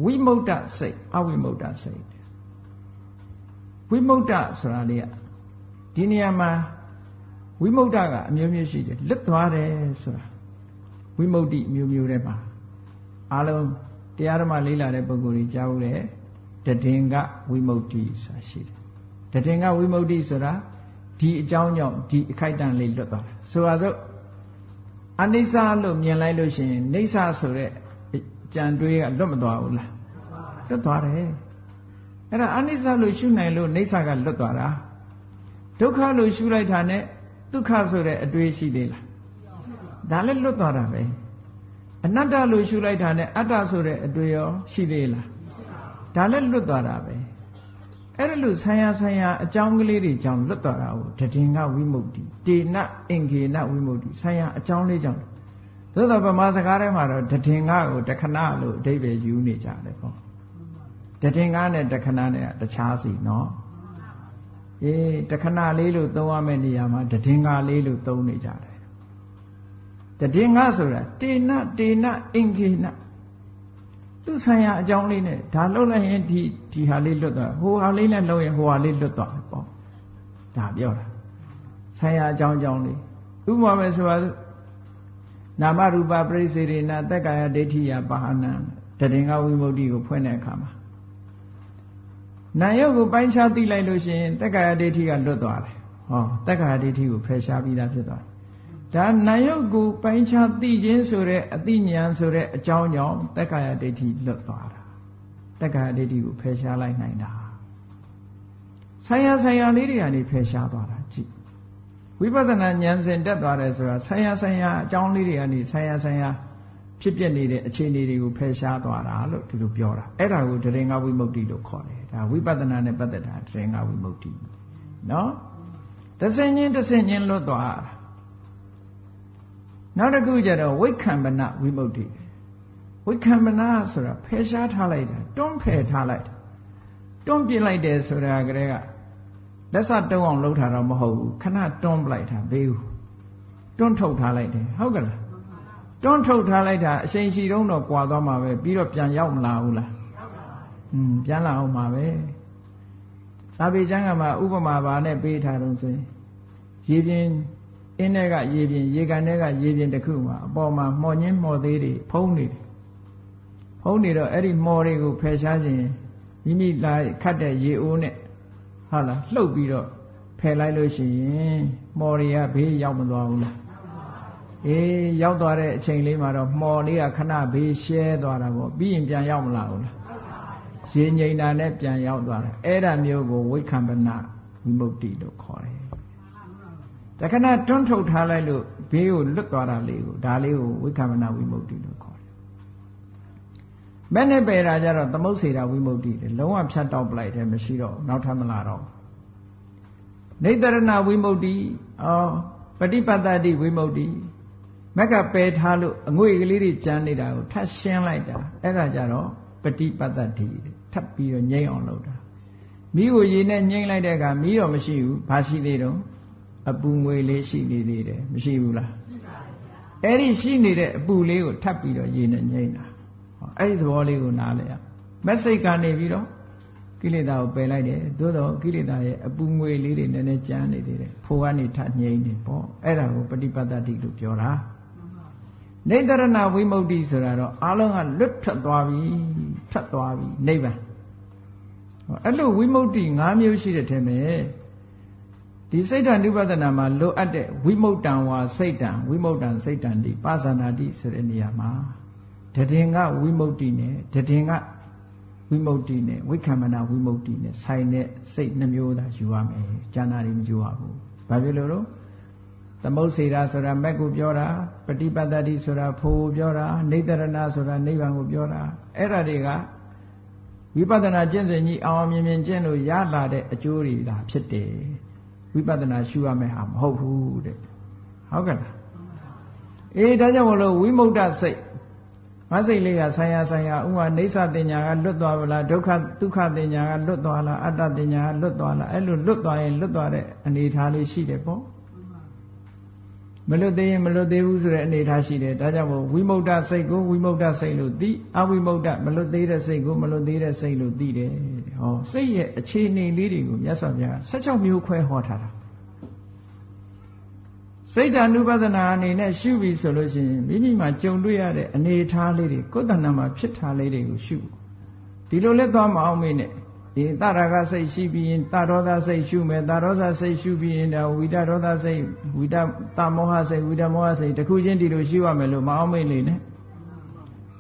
ဝိမု ക്ത စိတ်အဝိမု ക്ത စိတ်ဝိမု ക്ത ဆိုတာလေးကဒီနေရာမှာဝိမု ക്ത ကအမျိုးမျိုးရှိတယ်လွတ်သွားတယ်ဆိုတာဝိမု ക്തി မျိုးမျိုးထဲမှာအားလုံးတရားဓမ္မလေးလာတဲ့ပုဂ္ဂိုလ်ကြီးကြားဘူးလေတည်င်္ဂဝိမု ക്തി ဆိုတာရှိတယ်တည်င်္ဂဝိမု ക്തി ဆိုတာဒီအကြောင်းကြောင့်ဒီအခိုက်အတန့်လေးလွတ်သွားတယ်ဆိုပါစို့အနိစ္စလို့မြင်လိုက်လို့ရှိရင်နေဆဆိုတဲ့ ကြံတွေးကလွတ်မသွားဘူးလားလွတ်သွားတယ်အဲ့ဒါအနိစ္စလို့ရှုနိုင်လို့နေဆကလွတ်သွားတာဒုက္ခလို့ရှုလိုက်တာနဲ့ဒုက္ခဆိုတဲ့အတွေ့ရှိသေးလားဒါလည်းလွတ်သွားတာပဲအနတ္တလို့ရှုလိုက်တာနဲ့အတ္တဆိုတဲ့အတွေ့ရောရှိသေးလားဒါလည်းလွတ်သွားတာပဲအဲ့ဒါလို့ဆံရဆံရအကြောင်းကလေးတွေကြောင့်လွတ်သွားတာကိုတည်ငါဝိမု ക്തി တေနအင်္ဂေနဝိမု ക്തി ဆံရအကြောင်းလေးကြောင့် သို့တော့ဗမာစကားထဲမှာတော့တည်ငါကိုတခဏလို့အဓိပ္ပာယ်ယူနေကြတယ်ပေါ့တည်ငါနဲ့တခဏနဲ့တခြားစီနော်အေးတခဏလေးလို့သုံးရမယ့်နေရာမှာတည်ငါလေးလို့သုံးနေကြတယ်တည်ငါဆိုတာတေနတေနအင်္ဂေနသူဆိုင်ရာအကြောင်းလေးနဲ့ဒါလှုပ်လိုက်ရင်ဒီဒီဟာလေးလွတ်သွားဟိုဟာလေးနဲ့လှုပ်ရင်ဟိုဟာလေးလွတ်သွားပေါ့ဒါပြောတာဆိုင်ရာအကြောင်းအကြောင်းလေးဥပမာပဲဆိုပါစို့ နာမရူပပရိစေရိနာတက္ကာယဒိဋ္ဌိယပါဟနံတည်ငါဝိမု ക്തി ကိုဖွင့်တဲ့အခါမှာနာယုတ်ကိုပိုင်းခြားသိလိုက်လို့ရှိရင်တက္ကာယဒိဋ္ဌိကလွတ်သွားတယ်ဟောတက္ကာယဒိဋ္ဌိကိုဖယ်ရှားပြီးသားဖြစ်သွားတယ်ဒါနာယုတ်ကိုပိုင်းခြားသိခြင်းဆိုတဲ့အသိဉာဏ်ဆိုတဲ့အကြောင်းကြောင့်တက္ကာယဒိဋ္ဌိလွတ်သွားတာတက္ကာယဒိဋ္ဌိကိုဖယ်ရှားလိုက်နိုင်တာဆိုင်ရာဆိုင်ရာလေးတွေကနေဖယ်ရှားသွားတာကြည့် ဝိပဿနာဉာဏ်စဉ်တက်သွားတယ်ဆိုတာဆိုင်ရာဆိုင်ရာအကြောင်းလေးတွေကနေဆိုင်ရာဆိုင်ရာဖြစ်ပြနေတဲ့အခြေအနေတွေကိုဖယ်ရှားသွားတာလို့ဒီလိုပြောတာအဲ့ဒါကိုတရင်ငါဝိမု ക്തി လို့ခေါ်တယ်ဒါဝိပဿနာနဲ့ပတ်သက်တာတရင်ငါဝိမု ക്തി နော်တဆင်ချင်းတဆင်ချင်းလွတ်သွားတာနောက်တစ်ခုကျတော့ဝိခံမနဝိမု ക്തി ဝိခံမနဆိုတာဖယ်ရှားထားလိုက်တာတွန်းဖယ်ထားလိုက်တာတွန်းပြစ်လိုက်တယ်ဆိုတာကလေးက လက်စတုံးအောင်လှုပ်ထားတော့မဟုတ်ဘူးခဏတွန်းပလိုက်တာဘေးဘူးတွန်းထုတ်ထားလိုက်တယ်ဟုတ်ကလားတွန်းထုတ်ထားလိုက်တာအချိန်ရှိတုံးတော့ကွာသွားမှာပဲပြီးတော့ပြန်ရောက်မလာဘူးလားอืมပြန်လာအောင်မှာပဲစာပေကျမ်းကမှာဥပမာပါနဲ့ပေးထားတော့ဆိုရင်ရေပြင်းအင်းထဲကရေပြင်းရေကန်ထဲကရေပြင်းတစ်ခုမှာအပေါ်မှာမှော်ညင်းမှော်သေးတွေဖုံးနေတယ်ဖုံးနေတော့အဲ့ဒီမှော်တွေကိုဖယ်ရှားခြင်းမိမိလာခတ်တဲ့ရေအိုးနဲ့ ဟုတ်လားလှုပ်ပြီးတော့ဖယ်လိုက်လို့ရှိရင်မှော်တွေကဘေးရောက်မသွားဘူးလားအေးရောက်သွားတဲ့အချိန်လေးမှာတော့မှော်လေးကခဏဘေးရှဲသွားတာပေါ့ပြီးရင်ပြန်ရောက်မလာဘူးလားရေငိန်တာနဲ့ပြန်ရောက်သွားတယ်အဲ့ဒါမျိုးကိုဝိခံပနာဝိမု ക്തി လို့ခေါ်တယ်တခဏတွန်းထုတ်ထားလိုက်လို့ဘေးကိုလွတ်သွားတာလေးကိုဒါလေးကိုဝိခံပနာဝိမု ക്തി လို့ ခေါ်တယ်မဲ့နဲ့ပယ်တာကြတော့သမုတ်စေတာဝိမု ക്തി တယ်လုံးဝဖြတ်တောက်ပလိုက်တယ်မရှိတော့နောက်ထပ်မလာတော့နေတရဏဝိမု ക്തി အော်ပฏิပတ္တိဝိမု ക്തി မက်ကပယ်ထားလို့အငွေကလေးတွေကြမ်းနေတာကိုထပ်ရှင်းလိုက်တာအဲ့ဒါကြတော့ပฏิပတ္တိထပ်ပြီးတော့ငြိမ့်အောင်လုပ်တာမိကိုရေနဲ့ငြိမ့်လိုက်တဲ့အခါမိတော့မရှိဘူးဘာရှိသေးတော့အပူငွေလေးရှိနေသေးတယ်မရှိဘူးလားအဲ့ဒီရှိနေတဲ့အပူလေးကိုထပ်ပြီးတော့ရေနဲ့ငြိမ့်တာ အဲ့ဒီသဘောလေးကိုနားလဲရမက်စိတ်ကနေပြီးတော့ကိလေသာကိုပယ်လိုက်တယ်သို့တော့ကိလေသာရဲ့အပူငွေလေးတွေနည်းနည်းကြမ်းနေသေးတယ်ဖိုးကနေထငြိမ့်နေပေါ့အဲ့ဒါကိုပฏิပတ္တိလို့ပြောတာနေတရဏဝိမု ക്തി ဆိုတာတော့အလုံးကလွတ်ထွက်သွားပြီထွက်သွားပြီနိဗ္ဗာန်အဲ့လိုဝိမု ക്തി ၅မျိုးရှိတဲ့ထဲမှာဒီစိတ်ဓာနုပဒနာမှာလိုအပ်တဲ့ဝိမု ttံ ဝါစိတ်တံဝိမု ttံ စိတ်တံဒီပါဇာနာတိဆိုတဲ့နေရာမှာ တည်ငါဝိမု ക്തി နဲ့တည်ငါဝိမု ക്തി နဲ့ဝိခံမနာဝိမု ക്തി နဲ့ဆိုင်တဲ့စိတ်နှမျိုးသာယူရမယ်။ဉာဏ်နာတွေမယူရဘူး။ဘာဖြစ်လို့လို့သမုတ်စေတာဆိုတာမက်ကိုပြောတာပฏิပတ္တိဆိုတာဖိုးပြောတာနေတရဏဆိုတာနိဗ္ဗာန်ကိုပြောတာအဲ့ဒါတွေကဝိပဿနာကျင့်စဉ်ကြီးအောင်မြင်မြင်ကျင့်လို့ရလာတဲ့အကျိုးတွေဒါဖြစ်တယ်ဝိပဿနာရှုရမယ့်ဟာမဟုတ်ဘူးတဲ့ဟုတ်ကဲ့လားအေးဒါကြောင့်မလို့ဝိမု ക്ത စိတ် ငါစိတ်လေးကဆိုင်ရာဆိုင်ရာဥမာနေသတင်ညာကလွတ်သွားပါလားဒုက္ခဒုက္ခတင်ညာကလွတ်သွားလားအတ္တတင်ညာကလွတ်သွားလားအဲ့လိုလွတ်သွားရင်လွတ်သွားတဲ့အနေအထားလေးရှိတယ်ပေါ့မလွတ်သေးရင်မလွတ်သေးဘူးဆိုတဲ့အနေအထားရှိတယ်ဒါကြောင့်မို့ဝိမု ക്ത စိတ်ကိုဝိမု ക്ത စိတ်လို့သိအဝိမု ക്ത မလွတ်သေးတဲ့စိတ်ကိုမလွတ်သေးတဲ့စိတ်လို့သိတယ်ဟောစိတ်ရဲ့အခြေအနေလေးတွေကိုမြတ်စွာဘုရား16မျိုးခွဲဟောထားတာ စိတ်ဓာနုပဒနာအနေနဲ့ရှုပြီဆိုလို့ရှိရင်မိမိမှာကြုံတွေ့ရတဲ့အနေအထားလေးတွေကိုယ်တဏ္ဍာမှာဖြစ်ထားလေးတွေကိုရှုဒီလိုလဲသွားမအောင်မေးနဲ့ဒီတရကစိတ်ရှိပြီးရင်တရောသစိတ်ရှုမယ်တရောသစိတ်ရှုပြီးရင်ဝိတရောသစိတ်ဝိတတမောဟစိတ်ဝိတမောဟစိတ်တခုချင်းဒီလိုရှုရမယ်လို့မအောင်မေ့လေနဲ့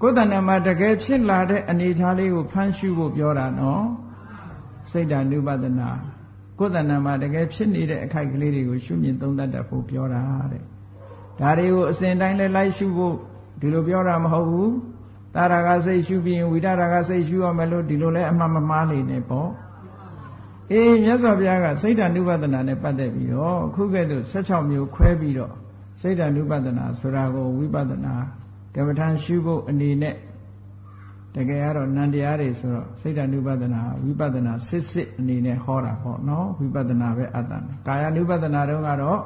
ကိုယ်တဏ္ဍမှာတကယ်ဖြစ်လာတဲ့အနေအထားလေးကိုဖမ်းရှုဖို့ပြောတာနော်စိတ်ဓာနုပဒနာ ကိုယ်တဏ္ဍမှာတကယ်ဖြစ်နေတဲ့အခိုက်ကလေးတွေကိုရှုမြင်သုံးသပ်တတ်ဖို့ပြောတာတဲ့ဒါတွေကိုအစဉ်တိုင်းလဲလိုက်ရှုဖို့ဒီလိုပြောတာမဟုတ်ဘူးတာရာဂစိတ်ရှုပြီးရင်ဝိတရာဂစိတ်ရှုရမယ်လို့ဒီလိုလဲအမှန်မမှားနေနေပေါ့အေးမြတ်စွာဘုရားကစိတ်ဓာနုပဒနာနဲ့ပတ်သက်ပြီးတော့ခုကဲ့သို့16မျိုးခွဲပြီးတော့စိတ်ဓာနုပဒနာဆိုတာကိုဝိပဿနာကမ္မထံရှုဖို့အနေနဲ့ တကယ်ကတော့နန္တရားတွေဆိုတော့စိတ်ဓာနုပဒနာဝိပဿနာစစ်စစ်အနေနဲ့ဟောတာပေါ့နော်ဝိပဿနာပဲအတ္တနာကာယ ानु ပဒနာတုန်းကတော့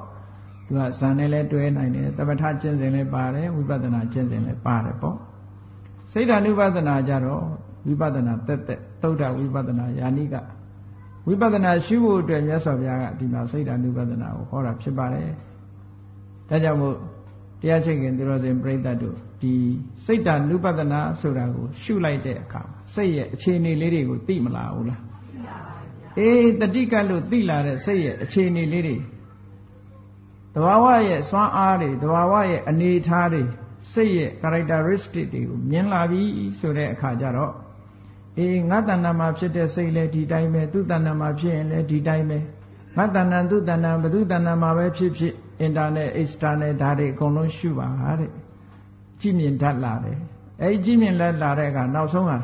သူကဇန်နဲ့လည်းတွဲနိုင်တယ်တပဋ္ဌကျင့်စဉ်လည်းပါတယ်ဝိပဿနာကျင့်စဉ်လည်းပါတယ်ပေါ့စိတ်ဓာနုပဒနာကြတော့ဝိပဿနာတက်တက်သုဒ္ဓဝိပဿနာယာနိကဝိပဿနာရှုဖို့အတွက်မြတ်စွာဘုရားကဒီမှာစိတ်ဓာနုပဒနာကိုဟောတာဖြစ်ပါတယ်ဒါကြောင့်မို့တရားချိတ်ခင်သူတော်စင်ပြိဿတ်တို့ ဒီစိတ်ဓာနုပဒနာဆိုတာကိုရှုလိုက်တဲ့အခါစိတ်ရဲ့အခြေအနေလေးတွေကိုသိမလားဘူးလားသိပါပါဗျာအေးတတိကလို့သိလာတဲ့စိတ်ရဲ့အခြေအနေလေးတွေတဘာဝရဲ့စွမ်းအားတွေတဘာဝရဲ့အနေအထားတွေစိတ်ရဲ့ characteristic တွေကိုမြင်လာပြီဆိုတဲ့အခါကျတော့အေးငါတဏ္ဍာမှာဖြစ်တဲ့စိတ်လည်းဒီတိုင်းပဲသူတဏ္ဍာမှာဖြစ်ရင်လည်းဒီတိုင်းပဲငါတဏ္ဍာသူတဏ္ဍာဘသူတဏ္ဍာမှာပဲဖြစ်ဖြစ် internet external ဓာတ်တွေအကုန်လုံးရှုပါတဲ့ ကြည်မြင်တတ်လာတယ်အဲဒီကြည်မြင်လက်လာတဲ့အခါနောက်ဆုံးဟာ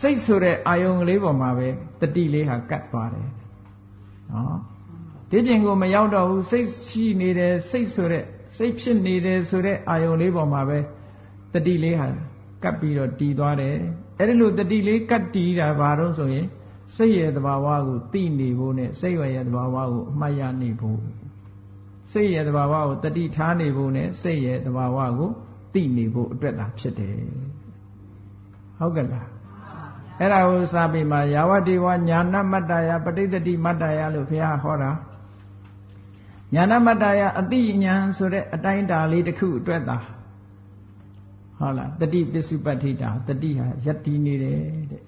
စိတ်ဆိုတဲ့အာယုံကလေးပေါ်မှာပဲတတိလေးဟာကတ်သွားတယ်နော်ဒီပြင်ကိုမရောက်တော့ဘူးစိတ်ရှိနေတယ်စိတ်ဆိုတဲ့စိတ်ဖြစ်နေတယ်ဆိုတဲ့အာယုံလေးပေါ်မှာပဲတတိလေးဟာကပ်ပြီးတော့တည်သွားတယ်အဲ့ဒီလိုတတိလေးကတ်တည်တာဘာလို့ဆိုရင်စိတ်ရဲ့သဘာဝကိုသိနေဖို့နဲ့စိတ်ရဲ့သဘာဝကိုအမှတ်ရနေဖို့စိတ်ရဲ့သဘာဝကိုတတိထားနေဖို့နဲ့စိတ်ရဲ့သဘာဝကို သိနေဖို့အတွက်သာဖြစ်တယ်ဟုတ်ကဲ့လားအဲ့ဒါကိုစာပေမှာယာဝတိဝညာဏမတ္တယပဋိသတိမတ္တယလို့ဘုရားဟောတာညာဏမတ္တယအတိညာဆိုတဲ့အတိုင်းတာလေးတစ်ခုအတွက်သာဟုတ်လားတတိပစ္စုပ္ပတ္ထိတာတတိဟာယက်တည်နေတယ်တဲ့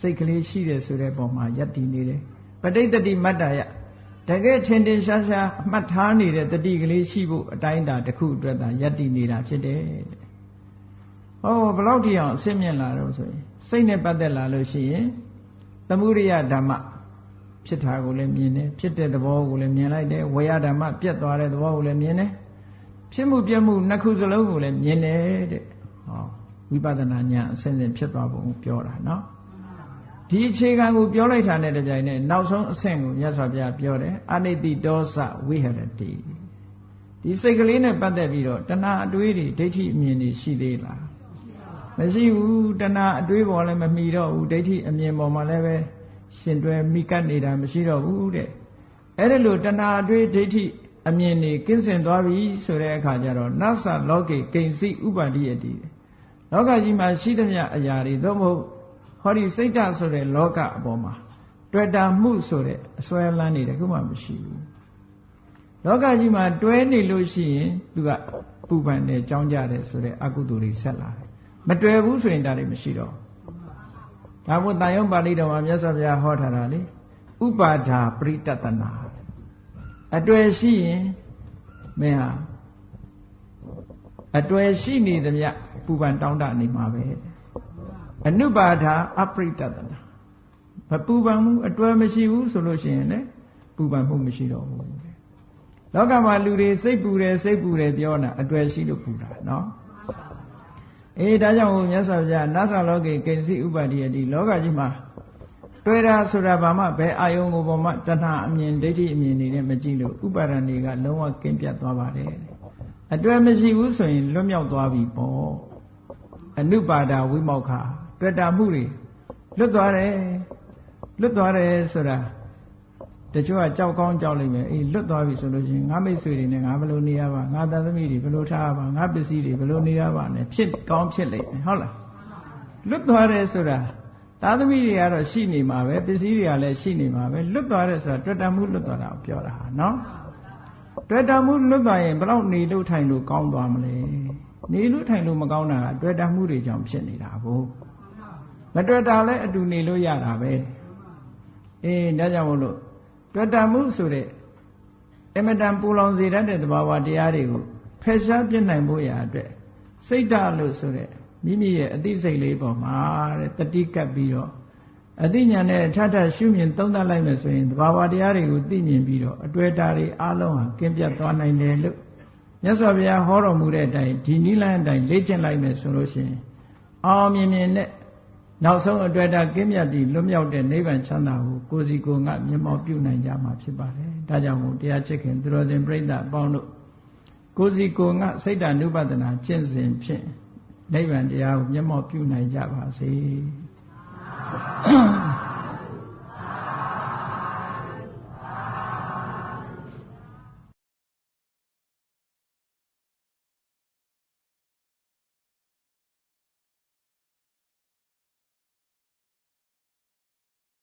စိတ်ကလေးရှိတယ်ဆိုတဲ့ပုံမှာယက်တည်နေတယ်ပဋိသတိမတ္တယ တကယ်ထင်ထင်ရှားရှားအမှတ်ထားနေတဲ့တတိကလေးရှိဖို့အတိုင်းတာတစ်ခုအတွက်သာယက်တည်နေတာဖြစ်တယ်တဲ့ဟောဘလောက်ထိအောင်အစစ်မြင့်လာတော့ဆိုရင်စိတ်နဲ့ပတ်သက်လာလို့ရှိရင်သမုဒိယဓမ္မဖြစ်တာကိုလည်းမြင်တယ်ဖြစ်တဲ့သဘောကိုလည်းမြင်လိုက်တယ်ဝေယဓမ္မပြတ်သွားတဲ့သဘောကိုလည်းမြင်တယ်ဖြစ်မှုပြတ်မှုနှစ်ခုစလုံးကိုလည်းမြင်တယ်တဲ့ဟောဝိပဿနာဉာဏ်အစဉ်စဉ်ဖြစ်သွားပုံပြောတာနော် ဒီအခြေခံကိုပြောလိုက်တာနဲ့တပြိုင်နက်နောက်ဆုံးအဆင့်ကိုမြတ်စွာဘုရားပြောတယ်အနိတိတောစဝိဟရတိဒီစိတ်ကလေးနဲ့ပတ်သက်ပြီးတော့တဏှာအတွေးတွေဒိဋ္ဌိအမြင်တွေရှိသေးလားမရှိဘူးတဏှာအတွေးပေါ်လည်းမမီတော့ဘူးဒိဋ္ဌိအမြင်ပေါ်မှာလည်းပဲရှင်တွဲမိကပ်နေတာမရှိတော့ဘူးတဲ့အဲ့ဒါလို့တဏှာအတွေးဒိဋ္ဌိအမြင်တွေကင်းစင်သွားပြီဆိုတဲ့အခါကျတော့နသလောကေကိဉ္စီဥပါတိယတိလောကကြီးမှာရှိသမျှအရာတွေသို့မဟုတ် ဟောဒီစိတ်ဓာတ်ဆိုတဲ့လောကအပေါ်မှာတွေ့တာမှုဆိုတဲ့အစွဲလန်းနေတယ်ခုမှမရှိဘူးလောကကြီးမှာတွဲနေလို့ရှိရင်သူကပူပန်တယ်ကြောင်းကြတယ်ဆိုတဲ့အကုသိုလ်တွေဆက်လာတယ်မတွေ့ဘူးဆိုရင်ဒါတွေမရှိတော့ဒါမို့တာယုံပါဠိတော်မှာမြတ်စွာဘုရားဟောထားတာလေဥပါဒာပရိတတနာအတွေ့ရှိရင်မင်းဟာအတွေ့ရှိနေသမျှပူပန်တောင်းတနေမှာပဲ အနုပါဒာအပရိတတနာမပူပန်မှုအတွေ့မရှိဘူးဆိုလို့ရှိရင်လည်းပူပန်မှုမရှိတော့ဘူးလောကမှာလူတွေစိတ်ပူတယ်စိတ်ပူတယ်ပြောတာအတွေ့ရှိလို့ပူတာနော်အေးဒါကြောင့်မြတ်စွာဘုရားနတ်ဆောင်လောကေကိဉ္စီဥပါတိယတိလောကကြီးမှာတွေ့တာဆိုတာဘာမှဘယ်အာယုံကိုပေါ်မှာတဏှာအမြင်ဒိဋ္ဌိအမြင်နေနဲ့မကြည့်လို့ဥပါဒဏ်တွေကလုံးဝကင်းပြတ်သွားပါတယ်အတွေ့မရှိဘူးဆိုရင်လွတ်မြောက်သွားပြီပေါ့အနုပါဒဝိမောက္ခ တွေ့တာမှုတွေလွတ်သွားတယ်လွတ်သွားတယ်ဆိုတာတချို့ကကြောက်ကောင်းကြောက်လိမ့်မယ်အေးလွတ်သွားပြီဆိုလို့ရှိရင်ငါမိတ်ဆွေတွေနဲ့ငါဘယ်လိုနေရပါငါသားသမီးတွေဘယ်လိုထားပါငါပစ္စည်းတွေဘယ်လိုနေရပါနဲ့ဖြစ်ကောင်းဖြစ်လိမ့်မယ်ဟုတ်လားလွတ်သွားတယ်ဆိုတာသားသမီးတွေကတော့ရှိနေမှာပဲပစ္စည်းတွေကလည်းရှိနေမှာပဲလွတ်သွားတယ်ဆိုတာတွေ့တာမှုလွတ်သွားတာကိုပြောတာဟာနော်တွေ့တာမှုလွတ်သွားရင်ဘယ်တော့နေလို့ထိုင်လို့ကောင်းသွားမလဲနေလို့ထိုင်လို့မကောင်းတာကတွေ့တာမှုတွေကြောင့်ဖြစ်နေတာဘို့ မတွေ့တာလည်းအတူနေလို့ရတာပဲအေးဒါကြောင့်မို့လို့တွေ့တာမှုဆိုတဲ့အမတန်ပူလောင်စေတတ်တဲ့သဘာဝတရားတွေကိုဖယ်ရှားပြစ်နိုင်ဖို့ရာအတွက်စိတ်ဓာတ်လို့ဆိုတဲ့မိမိရဲ့အသိစိတ်လေးပေါ်မှာတဲ့တတိကပ်ပြီးတော့အသိဉာဏ်နဲ့ထထရှုမြင်သုံးသပ်လိုက်မယ်ဆိုရင်သဘာဝတရားတွေကိုသိမြင်ပြီးတော့အတွေ့အတာတွေအလုံးဟာကင်းပြတ်သွားနိုင်တယ်လို့မြတ်စွာဘုရားဟောတော်မူတဲ့အတိုင်းဒီနိလန်းအတိုင်းလေ့ကျင့်လိုက်မယ်ဆိုလို့ရှိရင်အောင်မြင်မြင်နဲ့ နောက်ဆုံးအတွေ့အတာကင်းမြတ်ပြီးလွတ်မြောက်တဲ့နိဗ္ဗာန်ချမ်းသာကိုကိုစီကိုငါမျက်မှောက်ပြုနိုင်ကြမှာဖြစ်ပါတယ်။ဒါကြောင့်မို့တရားချစ်ခင်သူတော်စင်ပြိဿအပေါင်းတို့ကိုစီကိုငါစိတ်တ ानु ပဒနာကျင့်စဉ်ဖြင့်နိဗ္ဗာန်တရားကိုမျက်မှောက်ပြုနိုင်ကြပါစေ